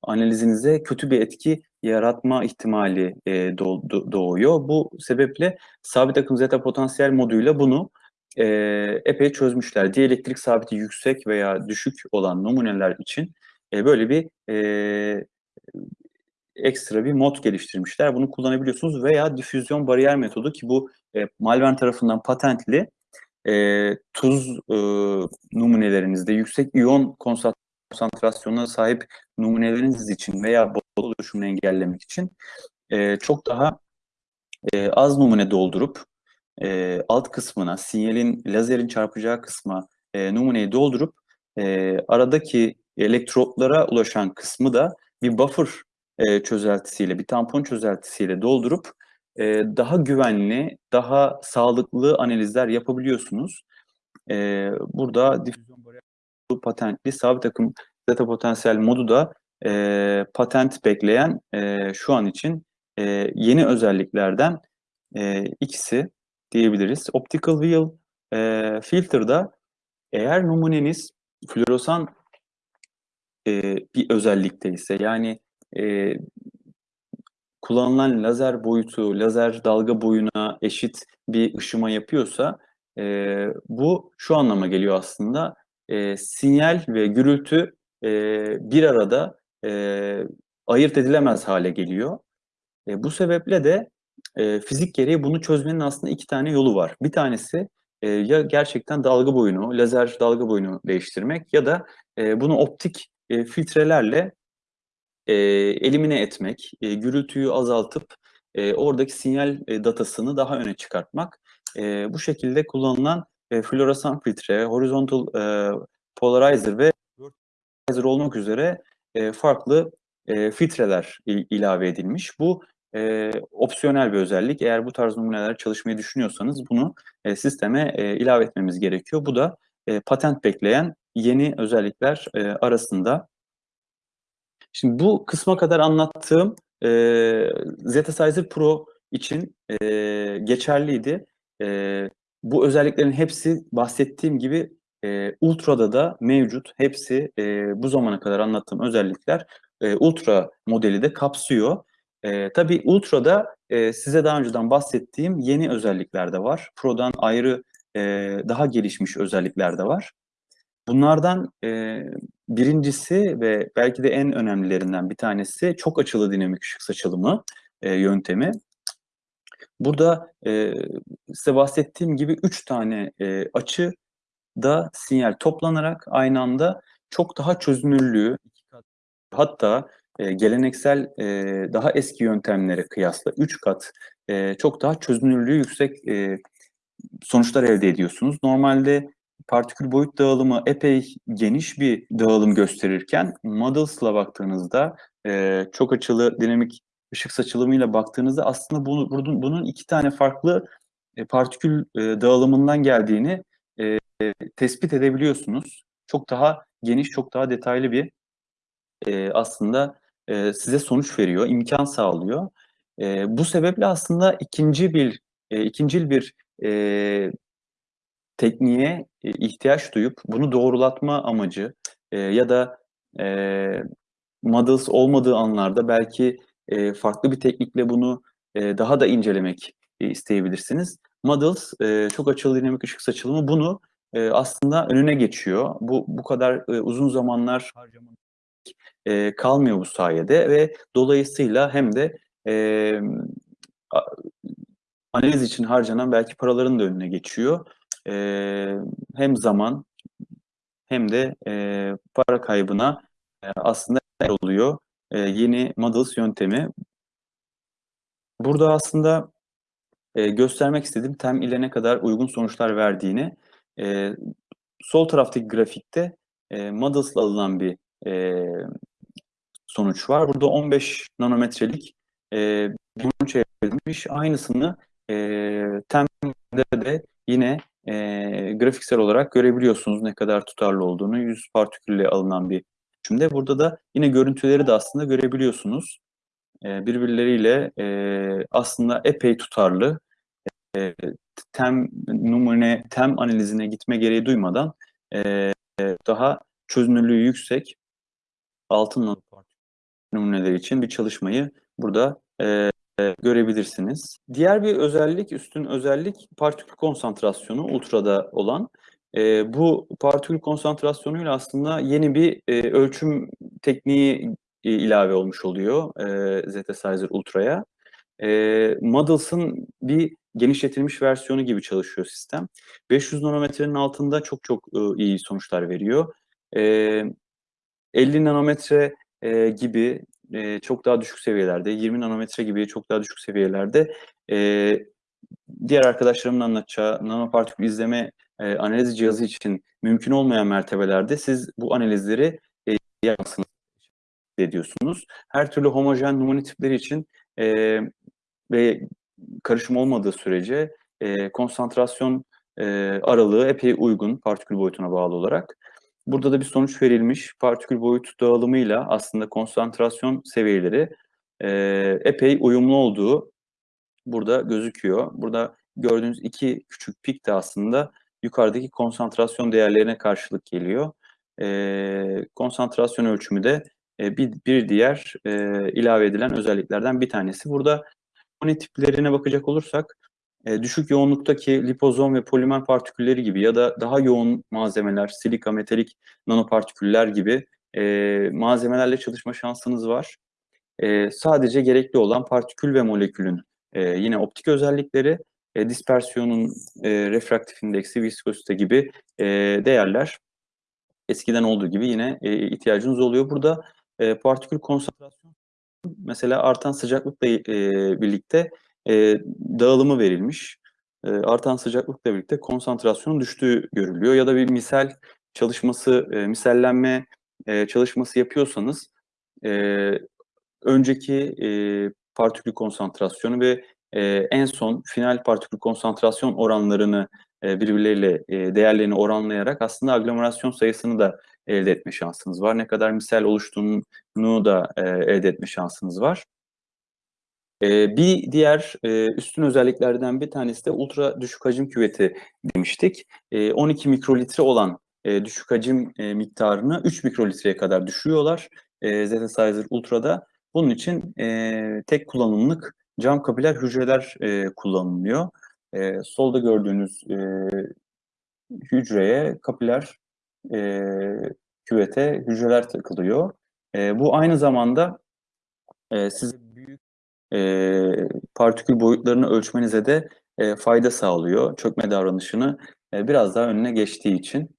S1: analizinize kötü bir etki yaratma ihtimali e, doğ, doğuyor. Bu sebeple sabit akım zeta potansiyel moduyla bunu e, epey çözmüşler. Dielektrik sabiti yüksek veya düşük olan numuneler için böyle bir ekstra bir mod geliştirmişler. Bunu kullanabiliyorsunuz veya difüzyon bariyer metodu ki bu Malvern tarafından patentli e, tuz e, numunelerinizde yüksek iyon konsantrasyonuna sahip numuneleriniz için veya bol oluşumunu engellemek için e, çok daha e, az numune doldurup e, alt kısmına, sinyalin, lazerin çarpacağı kısma e, numuneyi doldurup e, aradaki elektrotlara ulaşan kısmı da bir buffer e, çözeltisiyle, bir tampon çözeltisiyle doldurup e, daha güvenli, daha sağlıklı analizler yapabiliyorsunuz. E, burada difüzyon bariyeri patentli sabit akım zeta potansiyel modu da e, patent bekleyen e, şu an için e, yeni özelliklerden e, ikisi diyebiliriz. Optical Wheel e, Filter'da eğer numuneniz floresan e, bir özellikte ise yani e, kullanılan lazer boyutu, lazer dalga boyuna eşit bir ışıma yapıyorsa e, bu şu anlama geliyor aslında e, sinyal ve gürültü e, bir arada e, ayırt edilemez hale geliyor. E, bu sebeple de e, fizik gereği bunu çözmenin aslında iki tane yolu var. Bir tanesi e, ya gerçekten dalga boyunu, lazer dalga boyunu değiştirmek ya da e, bunu optik e, filtrelerle e, elimine etmek, e, gürültüyü azaltıp e, oradaki sinyal e, datasını daha öne çıkartmak. E, bu şekilde kullanılan e, floresan filtre, horizontal e, polarizer ve polarizer olmak üzere e, farklı e, filtreler il, ilave edilmiş. Bu e, opsiyonel bir özellik. Eğer bu tarz numuneler çalışmayı düşünüyorsanız bunu e, sisteme e, ilave etmemiz gerekiyor. Bu da e, patent bekleyen yeni özellikler e, arasında. Şimdi bu kısma kadar anlattığım e, Zetasizer Pro için e, geçerliydi. E, bu özelliklerin hepsi bahsettiğim gibi e, Ultra'da da mevcut. Hepsi e, bu zamana kadar anlattığım özellikler e, Ultra modeli de kapsıyor. E, tabii Ultra'da e, size daha önceden bahsettiğim yeni özellikler de var. Pro'dan ayrı e, daha gelişmiş özellikler de var. Bunlardan e, birincisi ve belki de en önemlilerinden bir tanesi çok açılı dinamik ışık saçılımı e, yöntemi. Burada e, size bahsettiğim gibi üç tane e, açı da sinyal toplanarak aynı anda çok daha çözünürlüğü hatta e, geleneksel e, daha eski yöntemlere kıyasla 3 kat e, çok daha çözünürlüğü yüksek e, sonuçlar elde ediyorsunuz. Normalde partikül boyut dağılımı epey geniş bir dağılım gösterirken Models'la baktığınızda e, çok açılı dinamik ışık saçılımıyla baktığınızda aslında bunu, bunun, iki tane farklı e, partikül e, dağılımından geldiğini e, tespit edebiliyorsunuz. Çok daha geniş, çok daha detaylı bir e, aslında e, size sonuç veriyor, imkan sağlıyor. E, bu sebeple aslında ikinci bir e, ikincil bir e, tekniğe e, ihtiyaç duyup bunu doğrulatma amacı e, ya da e, models olmadığı anlarda belki e, farklı bir teknikle bunu e, daha da incelemek e, isteyebilirsiniz. Models e, çok açılı dinamik ışık saçılımı bunu e, aslında önüne geçiyor. Bu bu kadar e, uzun zamanlar e, kalmıyor bu sayede ve dolayısıyla hem de e, analiz için harcanan belki paraların da önüne geçiyor. E, hem zaman hem de e, para kaybına e, aslında oluyor e, yeni models yöntemi. Burada aslında e, göstermek istediğim tem ile ne kadar uygun sonuçlar verdiğini e, sol taraftaki grafikte e, models'la alınan bir e, sonuç var. Burada 15 nanometrelik e, bir sonuç elde edilmiş. Aynısını e, TEM'de de yine e, grafiksel olarak görebiliyorsunuz ne kadar tutarlı olduğunu. 100 partikülle alınan bir Şimdi burada da yine görüntüleri de aslında görebiliyorsunuz. E, birbirleriyle e, aslında epey tutarlı. E, tem numune, tem analizine gitme gereği duymadan e, daha çözünürlüğü yüksek altın numuneler için bir çalışmayı burada e, görebilirsiniz. Diğer bir özellik, üstün özellik partikül konsantrasyonu ultrada olan. E, bu partikül konsantrasyonuyla aslında yeni bir e, ölçüm tekniği e, ilave olmuş oluyor e, Zetasizer Ultra'ya. E, Models'ın bir genişletilmiş versiyonu gibi çalışıyor sistem. 500 nanometrenin altında çok çok e, iyi sonuçlar veriyor. E, 50 nanometre e, gibi e, çok daha düşük seviyelerde, 20 nanometre gibi çok daha düşük seviyelerde e, diğer arkadaşlarımın anlatacağı nanopartikül izleme e, analiz cihazı için mümkün olmayan mertebelerde siz bu analizleri e, yapmasını ediyorsunuz. Her türlü homojen numune tipleri için e, ve karışım olmadığı sürece e, konsantrasyon e, aralığı epey uygun partikül boyutuna bağlı olarak. Burada da bir sonuç verilmiş. Partikül boyut dağılımıyla aslında konsantrasyon seviyeleri e, epey uyumlu olduğu burada gözüküyor. Burada gördüğünüz iki küçük pik de aslında yukarıdaki konsantrasyon değerlerine karşılık geliyor. e, konsantrasyon ölçümü de e, bir, bir diğer e, ilave edilen özelliklerden bir tanesi. Burada koni tiplerine bakacak olursak e, düşük yoğunluktaki lipozom ve polimer partikülleri gibi ya da daha yoğun malzemeler, silika, metalik nanopartiküller gibi e, malzemelerle çalışma şansınız var. E, sadece gerekli olan partikül ve molekülün e, yine optik özellikleri, e, dispersiyonun e, refraktif indeksi, viskosite gibi e, değerler eskiden olduğu gibi yine e, ihtiyacınız oluyor. Burada e, partikül konsantrasyonu mesela artan sıcaklıkla e, birlikte e, dağılımı verilmiş. E, artan sıcaklıkla birlikte konsantrasyonun düştüğü görülüyor. Ya da bir misal çalışması, e, misellenme e, çalışması yapıyorsanız e, önceki e, partikül konsantrasyonu ve e, en son final partikül konsantrasyon oranlarını e, birbirleriyle e, değerlerini oranlayarak aslında aglomerasyon sayısını da elde etme şansınız var. Ne kadar misal oluştuğunu da e, elde etme şansınız var. E, bir diğer e, üstün özelliklerden bir tanesi de ultra düşük hacim küveti demiştik. E, 12 mikrolitre olan e, düşük hacim e, miktarını 3 mikrolitreye kadar düşürüyorlar. E, Zetasizer Ultra'da. Bunun için tek kullanımlık cam kapiler hücreler kullanılıyor. Solda gördüğünüz hücreye kapiler küvete hücreler takılıyor. Bu aynı zamanda e, büyük e, partikül boyutlarını ölçmenize de e, fayda sağlıyor. Çökme davranışını e, biraz daha önüne geçtiği için.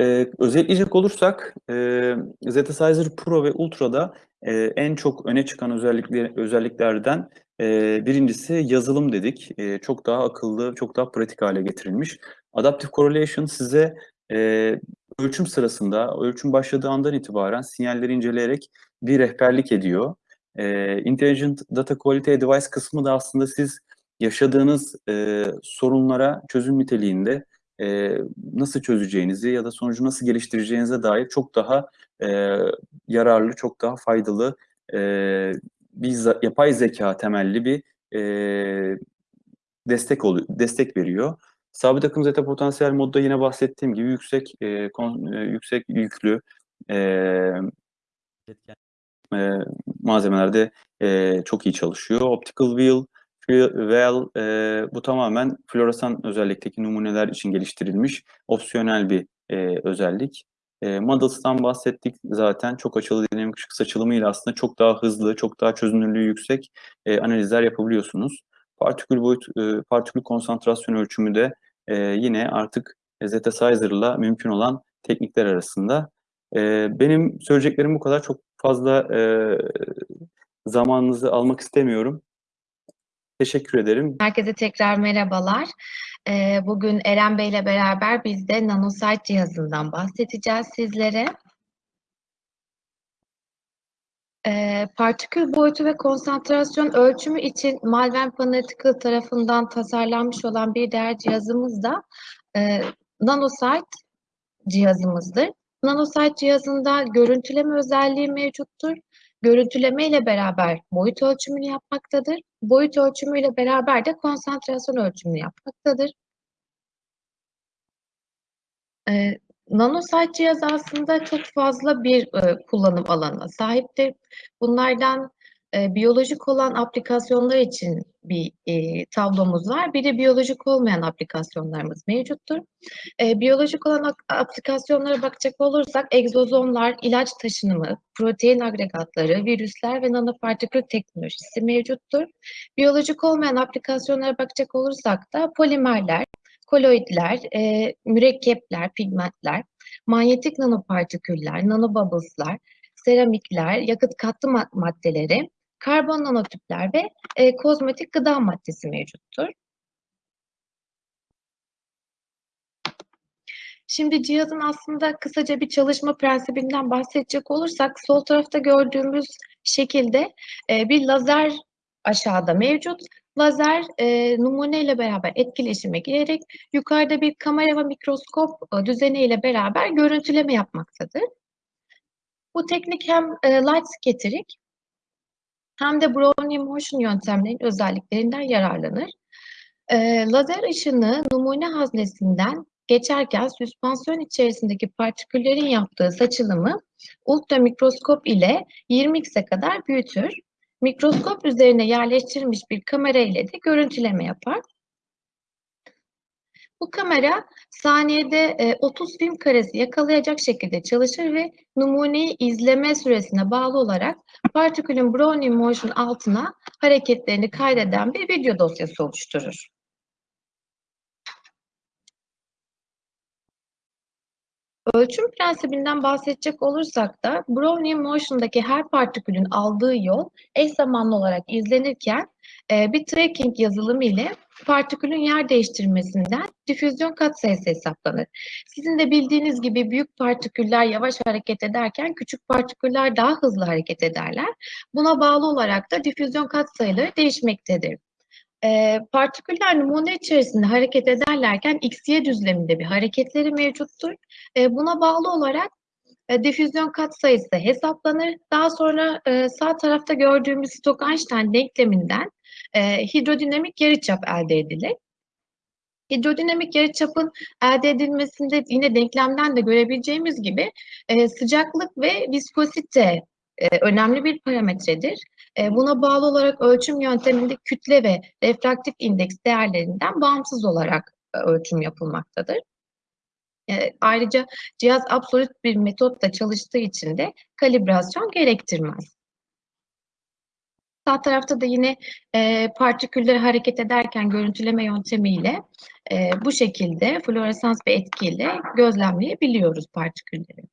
S1: Ee, özetleyecek olursak e, Zetasizer Pro ve Ultra'da e, en çok öne çıkan özellikler, özelliklerden e, birincisi yazılım dedik. E, çok daha akıllı, çok daha pratik hale getirilmiş. Adaptive Correlation size e, ölçüm sırasında, ölçüm başladığı andan itibaren sinyalleri inceleyerek bir rehberlik ediyor. E, Intelligent Data Quality Advice kısmı da aslında siz yaşadığınız e, sorunlara çözüm niteliğinde e, nasıl çözeceğinizi ya da sonucu nasıl geliştireceğinize dair çok daha e, yararlı, çok daha faydalı e, bir yapay zeka temelli bir e, destek oluyor, destek veriyor. Sabit akım zeta potansiyel modda yine bahsettiğim gibi yüksek e, kon, e, yüksek yüklü e, e, malzemelerde e, çok iyi çalışıyor. Optical wheel Well, e, bu tamamen floresan özellikteki numuneler için geliştirilmiş opsiyonel bir e, özellik. E, Models'tan bahsettik zaten. Çok açılı dinamik ışık saçılımıyla aslında çok daha hızlı, çok daha çözünürlüğü yüksek e, analizler yapabiliyorsunuz. Partikül boyut, e, partikül konsantrasyon ölçümü de e, yine artık Zetasizer mümkün olan teknikler arasında. Benim söyleyeceklerim bu kadar. Çok fazla zamanınızı almak istemiyorum. Teşekkür ederim.
S2: Herkese tekrar merhabalar. Bugün Eren Bey ile beraber biz de NanoSite cihazından bahsedeceğiz sizlere. Partikül boyutu ve konsantrasyon ölçümü için Malvern Panalytical tarafından tasarlanmış olan bir diğer cihazımız da NanoSite cihazımızdır. NanoSite cihazında görüntüleme özelliği mevcuttur görüntüleme ile beraber boyut ölçümünü yapmaktadır. Boyut ölçümüyle beraber de konsantrasyon ölçümünü yapmaktadır. Ee, Nanosite cihazı aslında çok fazla bir e, kullanım alanına sahiptir. Bunlardan e, biyolojik olan aplikasyonlar için bir e, tablomuz var. Bir de biyolojik olmayan aplikasyonlarımız mevcuttur. E, biyolojik olan aplikasyonlara bakacak olursak egzozomlar, ilaç taşınımı, protein agregatları, virüsler ve nanopartikül teknolojisi mevcuttur. Biyolojik olmayan aplikasyonlara bakacak olursak da polimerler, koloidler, e, mürekkepler, pigmentler, manyetik nanopartiküller, nanobubbles'lar, seramikler, yakıt katlı maddeleri, karbon nanotüpler ve e, kozmetik gıda maddesi mevcuttur. Şimdi cihazın aslında kısaca bir çalışma prensibinden bahsedecek olursak sol tarafta gördüğümüz şekilde e, bir lazer aşağıda mevcut. Lazer e, numune ile beraber etkileşime girerek yukarıda bir kamera ve mikroskop e, düzeniyle beraber görüntüleme yapmaktadır. Bu teknik hem e, light scattering hem de Brownian motion yöntemlerinin özelliklerinden yararlanır. E, lazer ışını numune haznesinden geçerken süspansiyon içerisindeki partiküllerin yaptığı saçılımı ultramikroskop ile 20x'e kadar büyütür. Mikroskop üzerine yerleştirilmiş bir kamera ile de görüntüleme yapar. Bu kamera saniyede e, 30 film karesi yakalayacak şekilde çalışır ve numuneyi izleme süresine bağlı olarak partikülün Brownian motion altına hareketlerini kaydeden bir video dosyası oluşturur. Ölçüm prensibinden bahsedecek olursak da Brownian motion'daki her partikülün aldığı yol eş zamanlı olarak izlenirken e, bir tracking yazılımı ile partikülün yer değiştirmesinden difüzyon katsayısı hesaplanır. Sizin de bildiğiniz gibi büyük partiküller yavaş hareket ederken küçük partiküller daha hızlı hareket ederler. Buna bağlı olarak da difüzyon katsayıları değişmektedir. E, partiküller numune içerisinde hareket ederlerken x-y düzleminde bir hareketleri mevcuttur. E, buna bağlı olarak e, difüzyon katsayısı hesaplanır. Daha sonra e, sağ tarafta gördüğümüz Stokes-Einstein denkleminden e, hidrodinamik yarıçap elde edilir. Hidrodinamik yarıçapın elde edilmesinde yine denklemden de görebileceğimiz gibi e, sıcaklık ve viskosite e, önemli bir parametredir. E, buna bağlı olarak ölçüm yönteminde kütle ve refraktif indeks değerlerinden bağımsız olarak e, ölçüm yapılmaktadır. E, ayrıca cihaz absolut bir metotla çalıştığı için de kalibrasyon gerektirmez. Sağ tarafta da yine e, partikülleri hareket ederken görüntüleme yöntemiyle e, bu şekilde floresans bir etkiyle gözlemleyebiliyoruz partikülleri.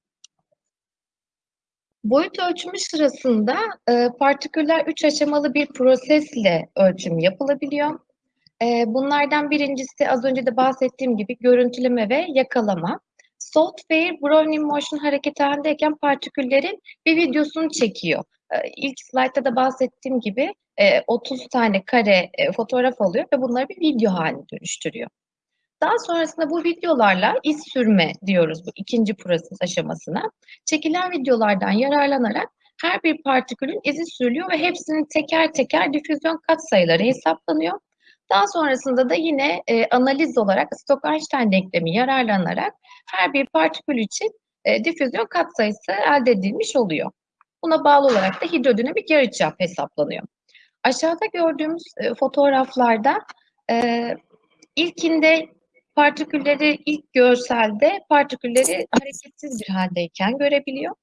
S2: Boyut ölçümü sırasında e, partiküller üç aşamalı bir prosesle ölçüm yapılabiliyor. E, bunlardan birincisi az önce de bahsettiğim gibi görüntüleme ve yakalama. Software Brownian Motion hareket halindeyken partiküllerin bir videosunu çekiyor. E, ilk slaytta da bahsettiğim gibi e, 30 tane kare e, fotoğraf alıyor ve bunları bir video haline dönüştürüyor. Daha sonrasında bu videolarla iz sürme diyoruz bu ikinci proses aşamasına. Çekilen videolardan yararlanarak her bir partikülün izi sürülüyor ve hepsinin teker teker difüzyon katsayıları hesaplanıyor. Daha sonrasında da yine e, analiz olarak Stokes-Einstein denklemi yararlanarak her bir partikül için e, difüzyon katsayısı elde edilmiş oluyor. Buna bağlı olarak da hidrodinamik yarıçap hesaplanıyor. Aşağıda gördüğümüz e, fotoğraflarda e, ilkinde partikülleri ilk görselde partikülleri hareketsiz bir haldeyken görebiliyor.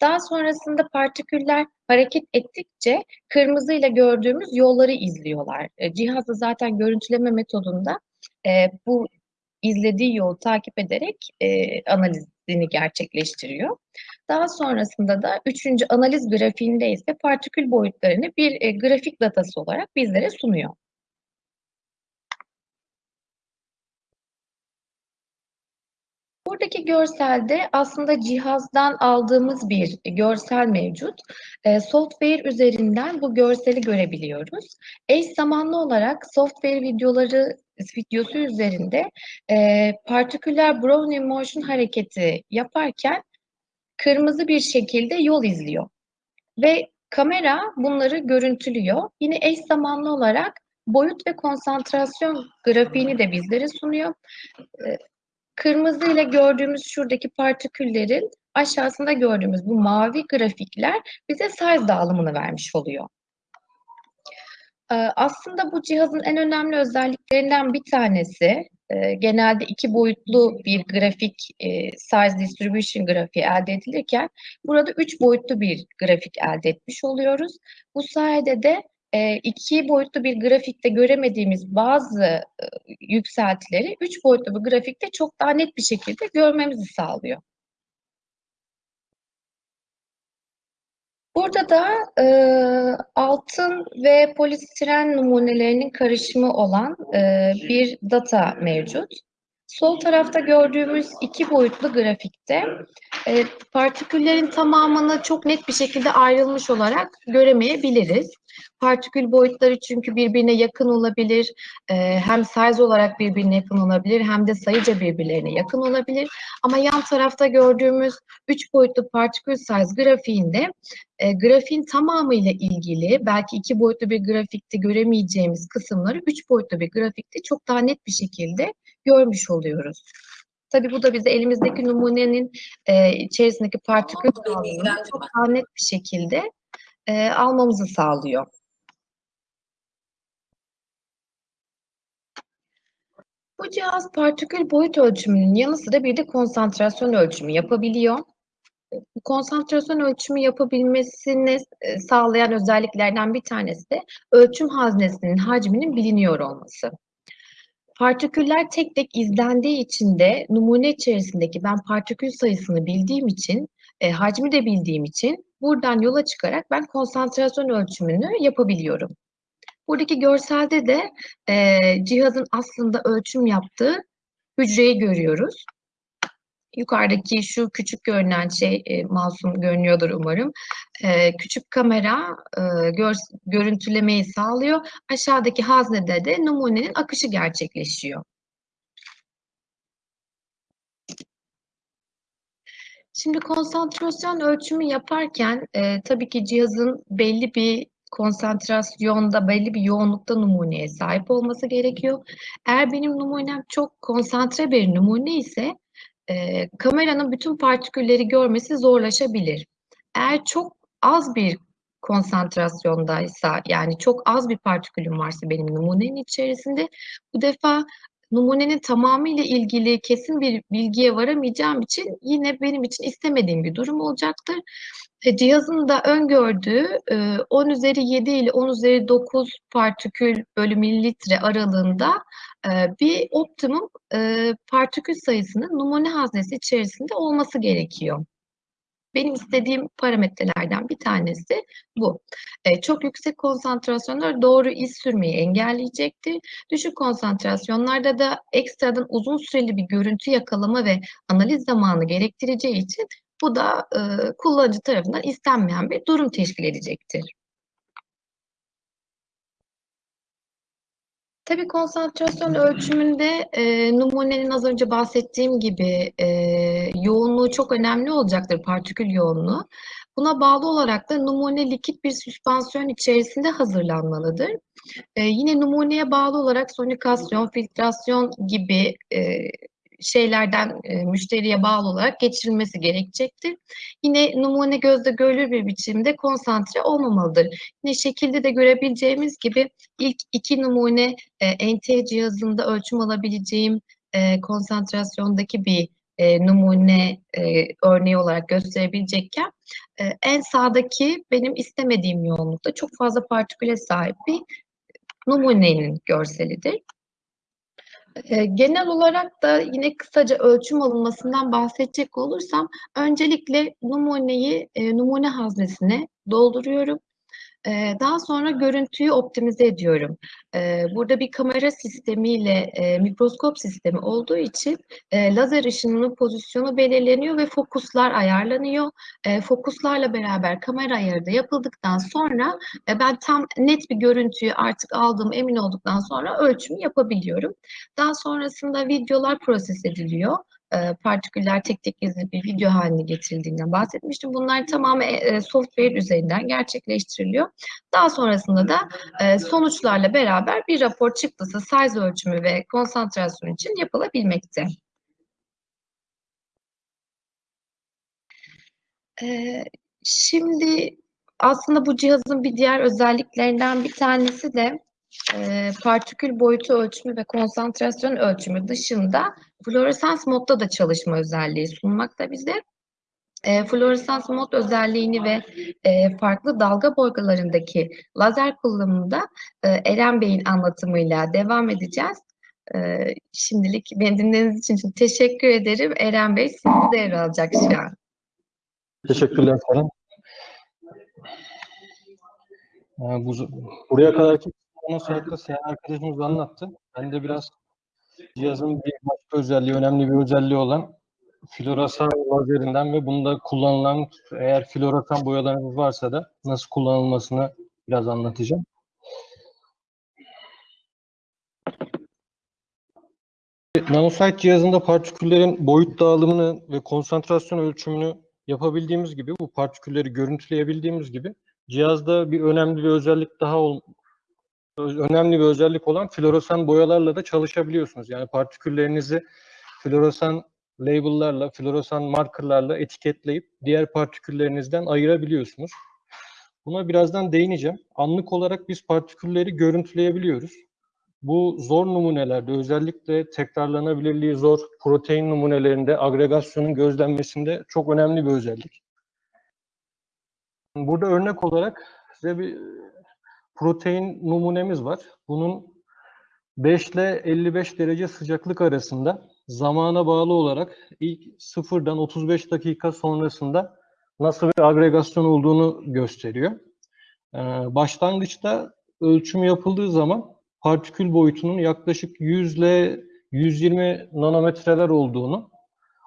S2: Daha sonrasında partiküller hareket ettikçe kırmızı ile gördüğümüz yolları izliyorlar. E, cihazı zaten görüntüleme metodunda e, bu izlediği yolu takip ederek e, analizini gerçekleştiriyor. Daha sonrasında da üçüncü analiz grafiğinde ise partikül boyutlarını bir e, grafik datası olarak bizlere sunuyor. Buradaki görselde aslında cihazdan aldığımız bir görsel mevcut. E, software üzerinden bu görseli görebiliyoruz. Eş zamanlı olarak software videoları videosu üzerinde e, partiküller Brownian motion hareketi yaparken kırmızı bir şekilde yol izliyor. Ve kamera bunları görüntülüyor. Yine eş zamanlı olarak boyut ve konsantrasyon grafiğini de bizlere sunuyor. E, Kırmızı ile gördüğümüz şuradaki partiküllerin aşağısında gördüğümüz bu mavi grafikler bize size dağılımını vermiş oluyor. Ee, aslında bu cihazın en önemli özelliklerinden bir tanesi e, genelde iki boyutlu bir grafik e, size distribution grafiği elde edilirken burada üç boyutlu bir grafik elde etmiş oluyoruz. Bu sayede de e, iki boyutlu bir grafikte göremediğimiz bazı yükseltileri üç boyutlu bir grafikte çok daha net bir şekilde görmemizi sağlıyor. Burada da e, altın ve polistiren numunelerinin karışımı olan e, bir data mevcut. Sol tarafta gördüğümüz iki boyutlu grafikte e, partiküllerin tamamını çok net bir şekilde ayrılmış olarak göremeyebiliriz. Partikül boyutları çünkü birbirine yakın olabilir, e, hem size olarak birbirine yakın olabilir hem de sayıca birbirlerine yakın olabilir. Ama yan tarafta gördüğümüz üç boyutlu partikül size grafiğinde e, grafiğin tamamıyla ilgili belki iki boyutlu bir grafikte göremeyeceğimiz kısımları üç boyutlu bir grafikte çok daha net bir şekilde görmüş oluyoruz. Tabii bu da bize elimizdeki numunenin e, içerisindeki partikül dağılımını çok daha net bir şekilde e, almamızı sağlıyor. Bu cihaz partikül boyut ölçümünün yanı sıra bir de konsantrasyon ölçümü yapabiliyor. Bu konsantrasyon ölçümü yapabilmesini e, sağlayan özelliklerden bir tanesi de ölçüm haznesinin hacminin biliniyor olması. Partiküller tek tek izlendiği için de numune içerisindeki ben partikül sayısını bildiğim için, e, hacmi de bildiğim için buradan yola çıkarak ben konsantrasyon ölçümünü yapabiliyorum. Buradaki görselde de e, cihazın aslında ölçüm yaptığı hücreyi görüyoruz. Yukarıdaki şu küçük görünen şey e, masum görünüyordur umarım. E, küçük kamera e, gör, görüntülemeyi sağlıyor. Aşağıdaki haznede de numunenin akışı gerçekleşiyor. Şimdi konsantrasyon ölçümü yaparken e, tabii ki cihazın belli bir konsantrasyonda, belli bir yoğunlukta numuneye sahip olması gerekiyor. Eğer benim numunem çok konsantre bir numune ise e, kameranın bütün partikülleri görmesi zorlaşabilir. Eğer çok az bir konsantrasyondaysa, yani çok az bir partikülüm varsa benim numunenin içerisinde, bu defa numunenin tamamıyla ilgili kesin bir bilgiye varamayacağım için yine benim için istemediğim bir durum olacaktır. E, cihazın da öngördüğü e, 10 üzeri 7 ile 10 üzeri 9 partikül bölü mililitre aralığında e, bir optimum e, partikül sayısının numune haznesi içerisinde olması gerekiyor. Benim istediğim parametrelerden bir tanesi bu. E, çok yüksek konsantrasyonlar doğru iz sürmeyi engelleyecektir. Düşük konsantrasyonlarda da ekstradan uzun süreli bir görüntü yakalama ve analiz zamanı gerektireceği için bu da e, kullanıcı tarafından istenmeyen bir durum teşkil edecektir. Tabii konsantrasyon ölçümünde e, numunenin az önce bahsettiğim gibi e, yoğunluğu çok önemli olacaktır, partikül yoğunluğu. Buna bağlı olarak da numune likit bir süspansiyon içerisinde hazırlanmalıdır. E, yine numuneye bağlı olarak sonikasyon, filtrasyon gibi e, şeylerden e, müşteriye bağlı olarak geçirilmesi gerekecektir. Yine numune gözde görülür bir biçimde konsantre olmamalıdır. Yine şekilde de görebileceğimiz gibi ilk iki numune e, NT cihazında ölçüm alabileceğim e, konsantrasyondaki bir e, numune e, örneği olarak gösterebilecekken e, en sağdaki benim istemediğim yoğunlukta çok fazla partiküle sahip bir numunenin görselidir. E, genel olarak da yine kısaca ölçüm alınmasından bahsedecek olursam öncelikle numuneyi e, numune haznesine dolduruyorum. E, daha sonra görüntüyü optimize ediyorum. E, burada bir kamera sistemiyle e, mikroskop sistemi olduğu için e, lazer ışınının pozisyonu belirleniyor ve fokuslar ayarlanıyor. E, fokuslarla beraber kamera ayarı da yapıldıktan sonra ben tam net bir görüntüyü artık aldığım emin olduktan sonra ölçümü yapabiliyorum. Daha sonrasında videolar proses ediliyor e, partiküller tek tek gizli bir video haline getirildiğinden bahsetmiştim. Bunlar tamamen e, software üzerinden gerçekleştiriliyor. Daha sonrasında da e, sonuçlarla beraber bir rapor çıktısı size ölçümü ve konsantrasyon için yapılabilmekte. E, şimdi aslında bu cihazın bir diğer özelliklerinden bir tanesi de e, partikül boyutu ölçümü ve konsantrasyon ölçümü dışında floresans modda da çalışma özelliği sunmakta bize. E, floresans mod özelliğini ve e, farklı dalga boygalarındaki lazer kullanımında e, Eren Bey'in anlatımıyla devam edeceğiz. E, şimdilik beni dinlediğiniz için çok teşekkür ederim. Eren Bey sizi devralacak şu an.
S3: Teşekkürler Seren. Yani bu, buraya kadarki onun saatte Seyhan arkadaşımız anlattı. Ben de biraz cihazın bir başka özelliği, önemli bir özelliği olan floresan lazerinden ve bunda kullanılan eğer floresan boyalarınız varsa da nasıl kullanılmasını biraz anlatacağım. Nanosite cihazında partiküllerin boyut dağılımını ve konsantrasyon ölçümünü yapabildiğimiz gibi, bu partikülleri görüntüleyebildiğimiz gibi cihazda bir önemli bir özellik daha ol, önemli bir özellik olan floresan boyalarla da çalışabiliyorsunuz. Yani partiküllerinizi floresan label'larla, floresan markerlarla etiketleyip diğer partiküllerinizden ayırabiliyorsunuz. Buna birazdan değineceğim. Anlık olarak biz partikülleri görüntüleyebiliyoruz. Bu zor numunelerde özellikle tekrarlanabilirliği zor protein numunelerinde agregasyonun gözlenmesinde çok önemli bir özellik. Burada örnek olarak size bir protein numunemiz var. Bunun 5 ile 55 derece sıcaklık arasında zamana bağlı olarak ilk sıfırdan 35 dakika sonrasında nasıl bir agregasyon olduğunu gösteriyor. Ee, başlangıçta ölçüm yapıldığı zaman partikül boyutunun yaklaşık 100 ile 120 nanometreler olduğunu,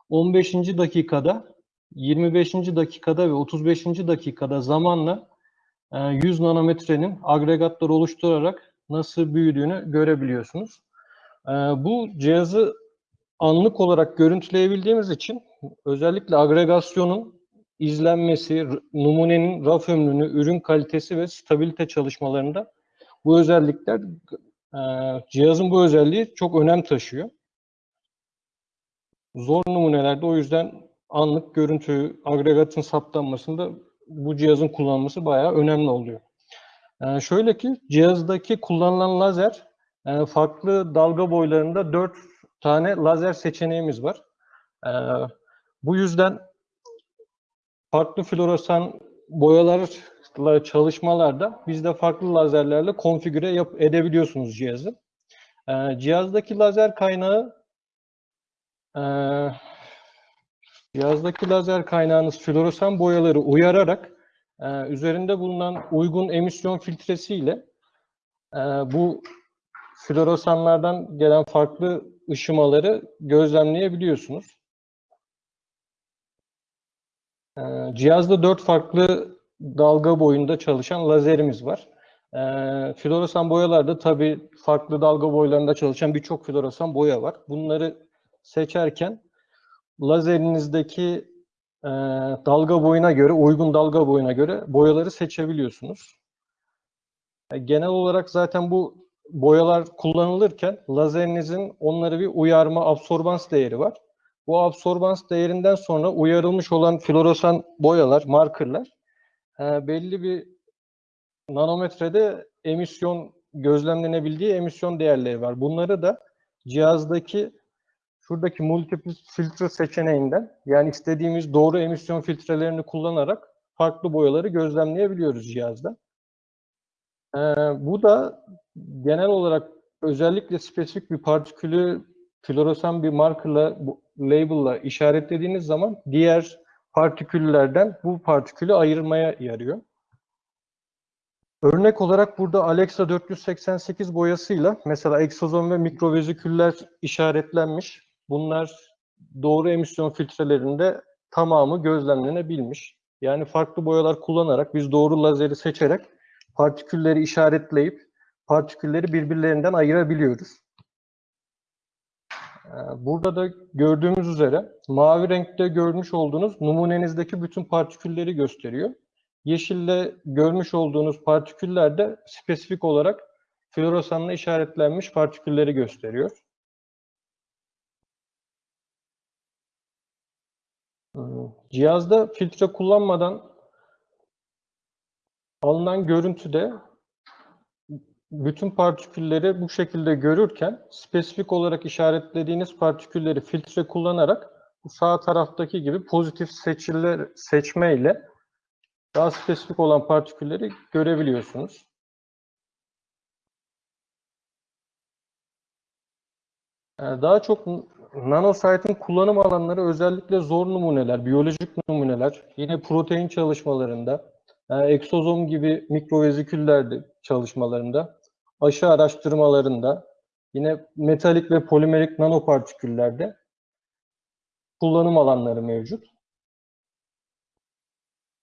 S3: 15. dakikada, 25. dakikada ve 35. dakikada zamanla 100 nanometrenin agregatlar oluşturarak nasıl büyüdüğünü görebiliyorsunuz. E, Bu cihazı anlık olarak görüntüleyebildiğimiz için özellikle agregasyonun izlenmesi, numunenin raf ömrünü, ürün kalitesi ve stabilite çalışmalarında bu özellikler e, cihazın bu özelliği çok önem taşıyor. Zor numunelerde o yüzden anlık görüntü agregatın saptanmasında bu cihazın kullanılması bayağı önemli oluyor. E, şöyle ki cihazdaki kullanılan lazer e, farklı dalga boylarında 4 tane lazer seçeneğimiz var. E, bu yüzden farklı floresan boyalarla çalışmalarda biz de farklı lazerlerle konfigüre yap edebiliyorsunuz cihazı. Ee, cihazdaki lazer kaynağı e, cihazdaki lazer kaynağınız floresan boyaları uyararak e, üzerinde bulunan uygun emisyon filtresiyle e, bu floresanlardan gelen farklı ışımaları gözlemleyebiliyorsunuz. Ee, Cihazda dört farklı dalga boyunda çalışan lazerimiz var. Ee, floresan boyalarda tabii farklı dalga boylarında çalışan birçok floresan boya var. Bunları seçerken lazerinizdeki e, dalga boyuna göre, uygun dalga boyuna göre boyaları seçebiliyorsunuz. E, Genel olarak zaten bu boyalar kullanılırken lazerinizin onları bir uyarma, absorbans değeri var. Bu absorbans değerinden sonra uyarılmış olan floresan boyalar, markerlar e, belli bir nanometrede emisyon gözlemlenebildiği emisyon değerleri var. Bunları da cihazdaki şuradaki multiple filtre seçeneğinden yani istediğimiz doğru emisyon filtrelerini kullanarak farklı boyaları gözlemleyebiliyoruz cihazda. E, bu da genel olarak özellikle spesifik bir partikülü floresan bir markerla, label'la işaretlediğiniz zaman diğer partiküllerden bu partikülü ayırmaya yarıyor. Örnek olarak burada Alexa 488 boyasıyla mesela egzozom ve mikroveziküller işaretlenmiş. Bunlar doğru emisyon filtrelerinde tamamı gözlemlenebilmiş. Yani farklı boyalar kullanarak biz doğru lazeri seçerek partikülleri işaretleyip partikülleri birbirlerinden ayırabiliyoruz. Ee, Burada da gördüğümüz üzere mavi renkte görmüş olduğunuz numunenizdeki bütün partikülleri gösteriyor. Yeşille görmüş olduğunuz partiküller de spesifik olarak floresanla işaretlenmiş partikülleri gösteriyor. Cihazda filtre kullanmadan alınan görüntüde bütün partikülleri bu şekilde görürken spesifik olarak işaretlediğiniz partikülleri filtre kullanarak bu sağ taraftaki gibi pozitif seçiler seçme ile daha spesifik olan partikülleri görebiliyorsunuz. Ee, Daha çok nanosite'in kullanım alanları özellikle zor numuneler, biyolojik numuneler, yine protein çalışmalarında, e, eksozom gibi mikroveziküllerde çalışmalarında, aşı araştırmalarında, yine metalik ve polimerik nanopartiküllerde kullanım alanları mevcut.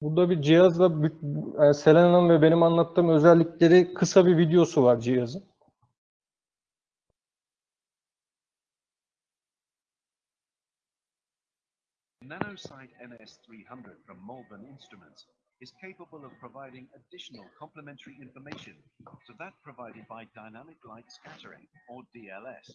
S3: Burada bir cihazla e, Selena'nın ve benim anlattığım özellikleri kısa bir videosu var cihazın.
S4: NanoSite NS300 from Malvern Instruments is capable of providing additional complementary information to that provided by dynamic light scattering, or DLS,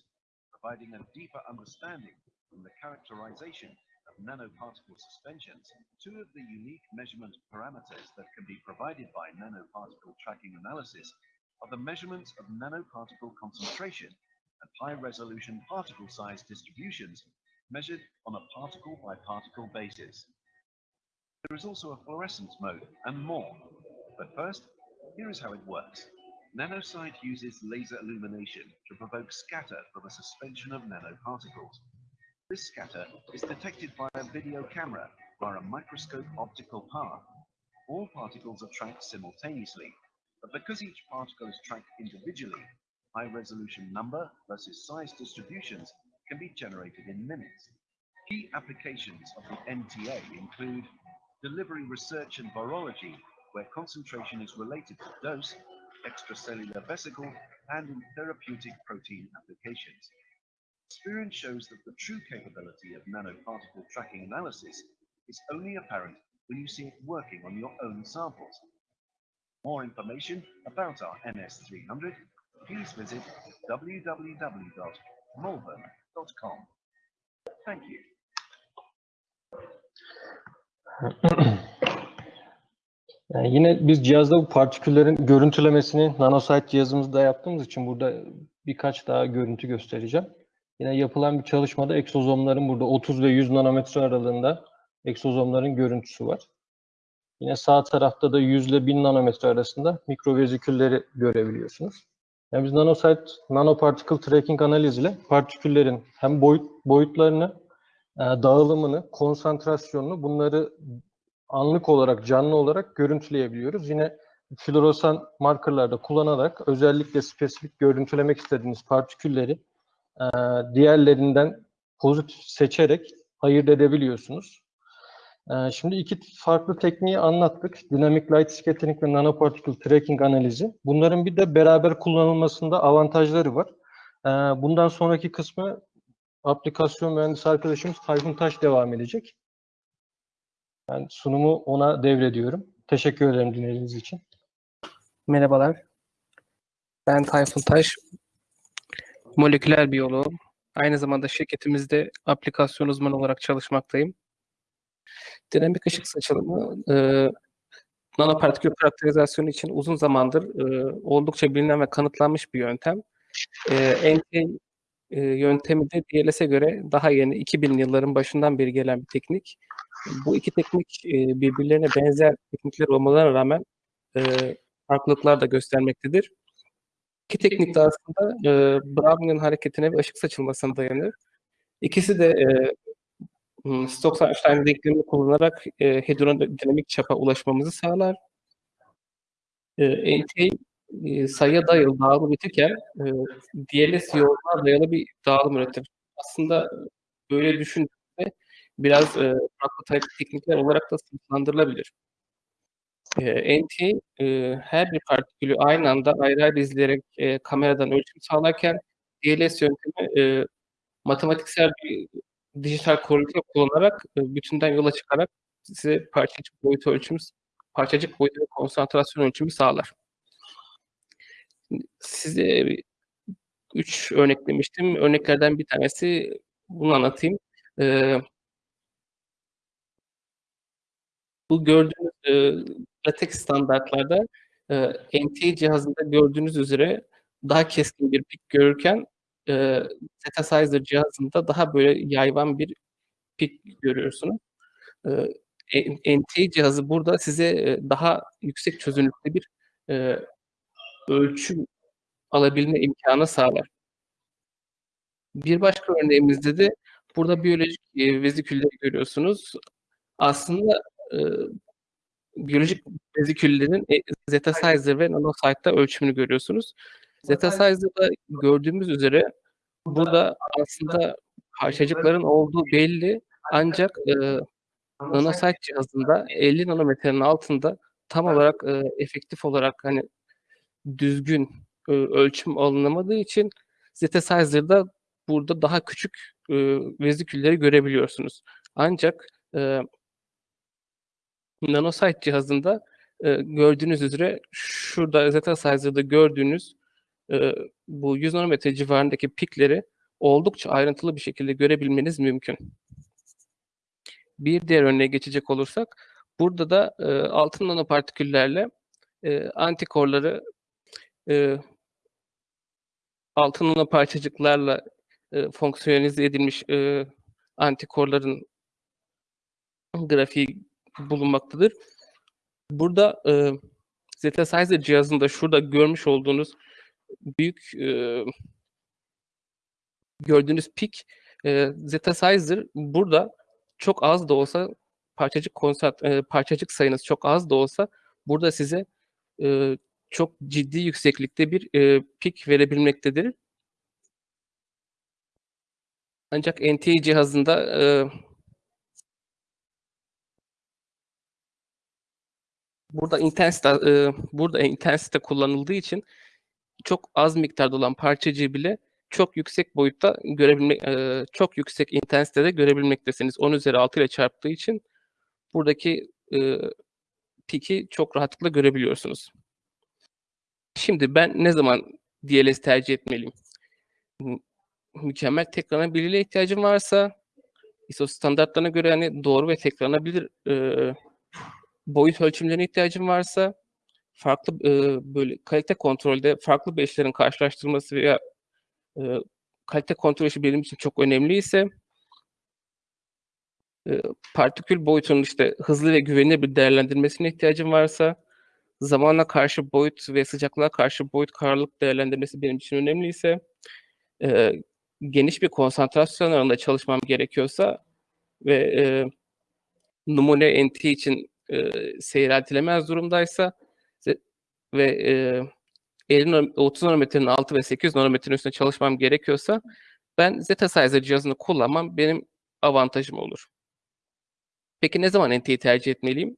S4: providing a deeper understanding from the characterization of nanoparticle suspensions, two of the unique measurement parameters that can be provided by nanoparticle tracking analysis are the measurements of nanoparticle concentration and high-resolution particle size distributions measured on a particle-by-particle basis. There is also a fluorescence mode and more. But first, here is how it works. Nanosite uses laser illumination to provoke scatter from a suspension of nanoparticles. This scatter is detected by a video camera via a microscope optical path. All particles are tracked simultaneously, but because each particle is tracked individually, high resolution number versus size distributions can be generated in minutes. Key applications of the NTA include delivery research and virology, where concentration is related to dose, extracellular vesicle, and in therapeutic protein applications. Experience shows that the true capability of nanoparticle tracking analysis is only apparent when you see it working on your own samples. More information about our NS300, please visit www.molven.com. Thank you.
S3: Yani yine biz cihazda bu partiküllerin görüntülemesini nanosite cihazımızda yaptığımız için burada birkaç daha görüntü göstereceğim. Yine yapılan bir çalışmada egzozomların burada 30 ve 100 nanometre aralığında egzozomların görüntüsü var. Yine sağ tarafta da 100 ile 1000 nanometre arasında mikrovezikülleri görebiliyorsunuz. Yani biz nanosite, nanoparticle tracking analiz ile partiküllerin hem boyut, boyutlarını, e, dağılımını, konsantrasyonunu bunları anlık olarak, canlı olarak görüntüleyebiliyoruz. Yine floresan markerlarda kullanarak özellikle spesifik görüntülemek istediğiniz partikülleri e, diğerlerinden pozitif seçerek ayırt edebiliyorsunuz. E, şimdi iki farklı tekniği anlattık. Dynamic Light Scattering ve Nanoparticle Tracking analizi. Bunların bir de beraber kullanılmasında avantajları var. E, bundan sonraki kısmı aplikasyon mühendisi arkadaşımız Tayfun Taş devam edecek. Ben sunumu ona devrediyorum. Teşekkür ederim dinlediğiniz için.
S5: Merhabalar. Ben Tayfun Taş. Moleküler biyoloğum. Aynı zamanda şirketimizde aplikasyon uzmanı olarak çalışmaktayım. Dinamik ışık saçılımı e, nanopartikül karakterizasyonu için uzun zamandır e, oldukça bilinen ve kanıtlanmış bir yöntem. E, NK e, yöntemi de DLS'e göre daha yeni 2000 yılların başından beri gelen bir teknik. Bu iki teknik e, birbirlerine benzer teknikler olmalarına rağmen e, farklılıklar da göstermektedir. İki teknik de aslında e, Brown'un hareketine ve ışık saçılmasına dayanır. İkisi de e, hmm, Stokes-Einstein denklemini kullanarak e, hidrodinamik çapa ulaşmamızı sağlar. E, NT e, sayıya dayalı dağılım üretirken e, DLS yoğunluğa dayalı bir dağılım üretir. Aslında böyle düşündüğünde biraz e, farklı tek- teknikler olarak da sınıflandırılabilir. E, NT e, her bir partikülü aynı anda ayrı ayrı izleyerek e, kameradan ölçüm sağlarken DLS yöntemi e, matematiksel bir dijital korelite kullanarak e, bütünden yola çıkarak size parçacık boyutu ölçümü, parçacık boyutu ve konsantrasyon ölçümü sağlar. Size üç örnek demiştim. Örneklerden bir tanesi bunu anlatayım. E, bu gördüğünüz e, latex standartlarda NT cihazında gördüğünüz üzere daha keskin bir pik görürken e, Zetasizer cihazında daha böyle yayvan bir pik görüyorsunuz. E, NT cihazı burada size daha yüksek çözünürlükte bir e, ölçüm alabilme imkanı sağlar. Bir başka örneğimizde de burada biyolojik e, vezikülleri görüyorsunuz. Aslında e, biyolojik veziküllerin e, Zetasizer ve Nanosite'da ölçümünü görüyorsunuz. Zetasizer'da gördüğümüz üzere burada aslında parçacıkların olduğu belli ancak e, Nanosite cihazında 50 nanometrenin altında tam olarak e, efektif olarak hani düzgün e, ölçüm alınamadığı için Zetasize'da burada daha küçük e, vezikülleri görebiliyorsunuz. Ancak e, Nanosite cihazında e, gördüğünüz üzere şurada Zetasizer'da gördüğünüz bu 100 nanometre civarındaki pikleri oldukça ayrıntılı bir şekilde görebilmeniz mümkün. Bir diğer örneğe geçecek olursak, burada da e, altın nanopartiküllerle e, antikorları e, altın nano parçacıklarla e, fonksiyonize edilmiş e, antikorların grafiği bulunmaktadır. Burada e, Zetasizer cihazında şurada görmüş olduğunuz büyük e, gördüğünüz pik e, Zetasizer burada çok az da olsa parçacık konsant e, parçacık sayınız çok az da olsa burada size e, çok ciddi yükseklikte bir e, pik verebilmektedir. Ancak NTI cihazında e, burada intensite e, burada intensite kullanıldığı için çok az miktarda olan parçacığı bile çok yüksek boyutta görebilmek e, çok yüksek intensitede görebilmektesiniz. 10 üzeri 6 ile çarptığı için buradaki e, piki çok rahatlıkla görebiliyorsunuz. Şimdi ben ne zaman DLS tercih etmeliyim? Mü- Mükemmel tekranabilirliğe ihtiyacım varsa ISO standartlarına göre yani doğru ve tekranabilir e, boyut ölçümlerine ihtiyacım varsa farklı e, böyle kalite kontrolde farklı beşlerin karşılaştırılması veya e, kalite kontrol işi benim için çok önemliyse e, partikül boyutunun işte hızlı ve güvenilir bir değerlendirmesine ihtiyacım varsa zamana karşı boyut ve sıcaklığa karşı boyut kararlılık değerlendirmesi benim için önemliyse e, geniş bir konsantrasyon alanında çalışmam gerekiyorsa ve e, numune NT için e, seyreltilemez durumdaysa ve e, 50 nano- 30 nanometrenin altı ve 800 nanometrenin üstünde çalışmam gerekiyorsa ben Zetasizer cihazını kullanmam benim avantajım olur. Peki ne zaman NT'yi tercih etmeliyim?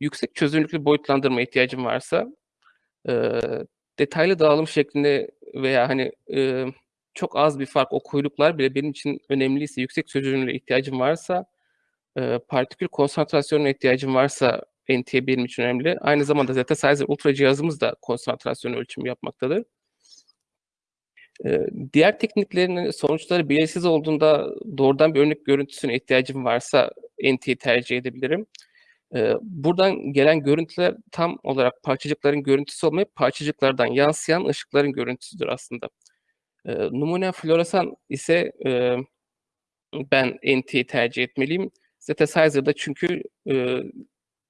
S5: Yüksek çözünürlüklü boyutlandırma ihtiyacım varsa e, detaylı dağılım şeklinde veya hani e, çok az bir fark o kuyruklar bile benim için önemliyse yüksek çözünürlüğe ihtiyacım varsa e, partikül konsantrasyonuna ihtiyacım varsa NT benim için önemli. Aynı zamanda Zetasizer Ultra cihazımız da konsantrasyon ölçümü yapmaktadır. E, diğer tekniklerin sonuçları belirsiz olduğunda doğrudan bir örnek görüntüsüne ihtiyacım varsa NT'yi tercih edebilirim. E, buradan gelen görüntüler tam olarak parçacıkların görüntüsü olmayıp parçacıklardan yansıyan ışıkların görüntüsüdür aslında. E, numune floresan ise e, ben NT'yi tercih etmeliyim. Zetasize'da çünkü e,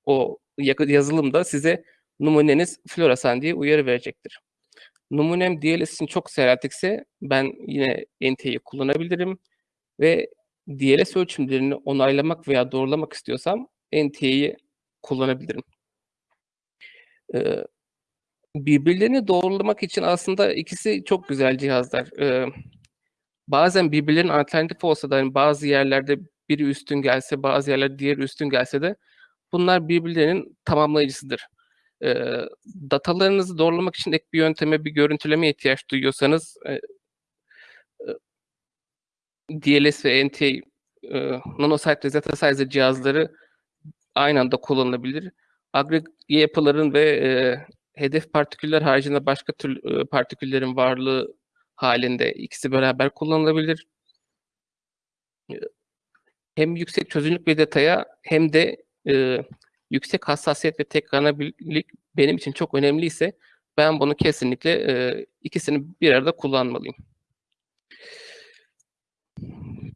S5: o yazılımda size numuneniz floresan diye uyarı verecektir. Numunem DLS için çok seyreltikse ben yine NT'yi kullanabilirim ve DLS ölçümlerini onaylamak veya doğrulamak istiyorsam NT'yi kullanabilirim. Ee, birbirlerini doğrulamak için aslında ikisi çok güzel cihazlar. Ee, bazen birbirlerinin alternatif olsa da hani bazı yerlerde biri üstün gelse, bazı yerlerde diğeri üstün gelse de bunlar birbirlerinin tamamlayıcısıdır. Ee, datalarınızı doğrulamak için ek bir yönteme, bir görüntüleme ihtiyaç duyuyorsanız e, e, DLS ve NT e, nanosite ve Zetasizer cihazları aynı anda kullanılabilir. Agregate yapıların ve e, hedef partiküller haricinde başka tür e, partiküllerin varlığı halinde ikisi beraber kullanılabilir. E, Hem yüksek çözünürlük ve detaya hem de e, yüksek hassasiyet ve tekrarlanabilirlik benim için çok önemliyse ben bunu kesinlikle e, ikisini bir arada kullanmalıyım.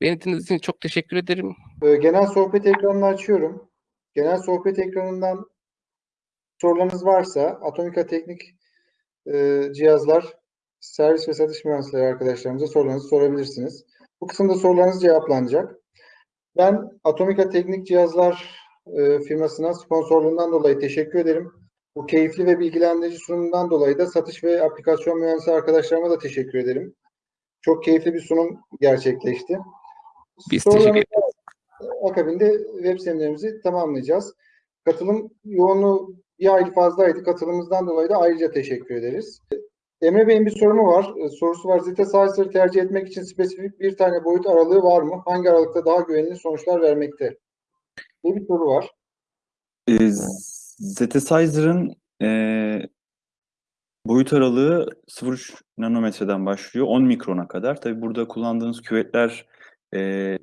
S5: Beni dinlediğiniz için çok teşekkür ederim.
S6: Genel sohbet ekranını açıyorum. Genel sohbet ekranından sorularınız varsa Atomika Teknik e, Cihazlar Servis ve Satış Mühendisleri arkadaşlarımıza sorularınızı sorabilirsiniz. Bu kısımda sorularınız cevaplanacak. Ben Atomika Teknik Cihazlar e, firmasına sponsorluğundan dolayı teşekkür ederim. Bu keyifli ve bilgilendirici sunumundan dolayı da satış ve aplikasyon mühendisi arkadaşlarıma da teşekkür ederim. Çok keyifli bir sunum gerçekleşti.
S5: Biz
S6: Sorularınız
S5: teşekkür ederiz.
S6: akabinde web seminerimizi tamamlayacağız. Katılım yoğunluğu bir aylık fazlaydı. Katılımımızdan dolayı da ayrıca teşekkür ederiz. Emre Bey'in bir sorumu var. E, Sorusu var. Zetasizer tercih etmek için spesifik bir tane boyut aralığı var mı? Hangi aralıkta daha güvenilir sonuçlar vermekte? Diye bir soru var.
S1: E, Zetesizer'ın e, Boyut aralığı 0.3 nanometreden başlıyor 10 mikrona kadar. Tabii burada kullandığınız küvetler e,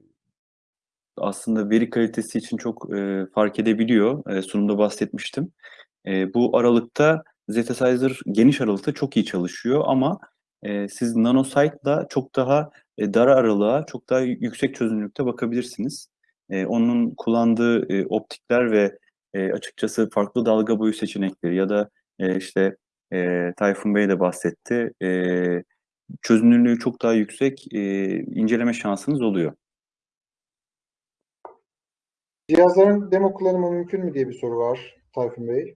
S1: aslında veri kalitesi için çok e, fark edebiliyor. E, sunumda bahsetmiştim. E, bu aralıkta Zetasizer geniş aralıkta çok iyi çalışıyor ama e, siz nanosite'la çok daha e, dar aralığa, çok daha yüksek çözünürlükte bakabilirsiniz. E, onun kullandığı e, optikler ve e, açıkçası farklı dalga boyu seçenekleri ya da e, işte e, Tayfun Bey de bahsetti. E, çözünürlüğü çok daha yüksek e, inceleme şansınız oluyor.
S6: Cihazların demo kullanımı mümkün mü diye bir soru var Tayfun Bey.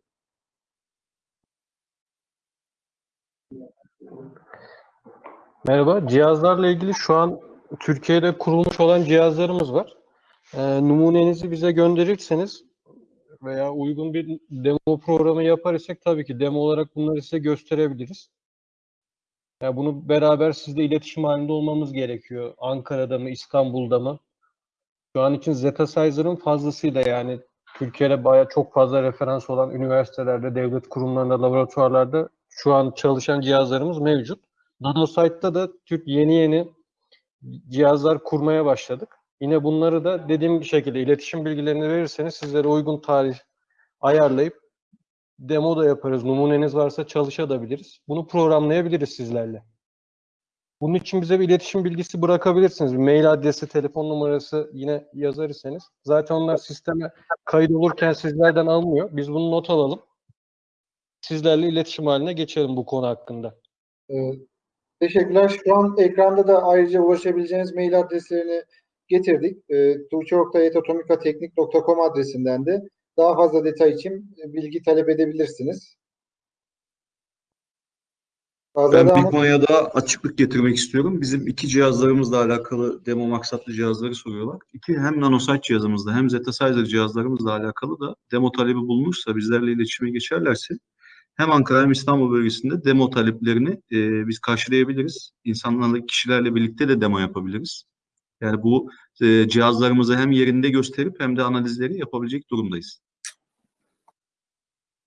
S3: Merhaba. Cihazlarla ilgili şu an Türkiye'de kurulmuş olan cihazlarımız var. Ee, numunenizi bize gönderirseniz veya uygun bir demo programı yapar isek tabii ki demo olarak bunları size gösterebiliriz. Ya bunu beraber sizle iletişim halinde olmamız gerekiyor. Ankara'da mı, İstanbul'da mı? Şu an için Zetasizer'ın fazlasıyla yani Türkiye'de bayağı çok fazla referans olan üniversitelerde, devlet kurumlarında, laboratuvarlarda şu an çalışan cihazlarımız mevcut. Nanosite'da da Türk yeni yeni cihazlar kurmaya başladık. Yine bunları da dediğim şekilde iletişim bilgilerini verirseniz sizlere uygun tarih ayarlayıp demo da yaparız. Numuneniz varsa çalışabiliriz. Bunu programlayabiliriz sizlerle. Bunun için bize bir iletişim bilgisi bırakabilirsiniz. Bir mail adresi, telefon numarası yine yazar iseniz. Zaten onlar sisteme kayıt olurken sizlerden almıyor. Biz bunu not alalım. Sizlerle iletişim haline geçelim bu konu hakkında.
S6: Ee, teşekkürler. Şu an ekranda da ayrıca ulaşabileceğiniz mail adreslerini getirdik. E, tuğçe.etotomikateknik.com adresinden de daha fazla detay için bilgi talep edebilirsiniz. Azade
S7: Ben bir konuya daha açıklık getirmek istiyorum. Bizim iki cihazlarımızla alakalı demo maksatlı cihazları soruyorlar. İki hem nanosite cihazımızla hem Zetasizer cihazlarımızla alakalı da demo talebi bulunursa bizlerle iletişime geçerlerse hem Ankara hem İstanbul bölgesinde demo taleplerini e, biz karşılayabiliriz. İnsanlarla, kişilerle birlikte de demo yapabiliriz. Yani bu e, cihazlarımızı hem yerinde gösterip hem de analizleri yapabilecek durumdayız.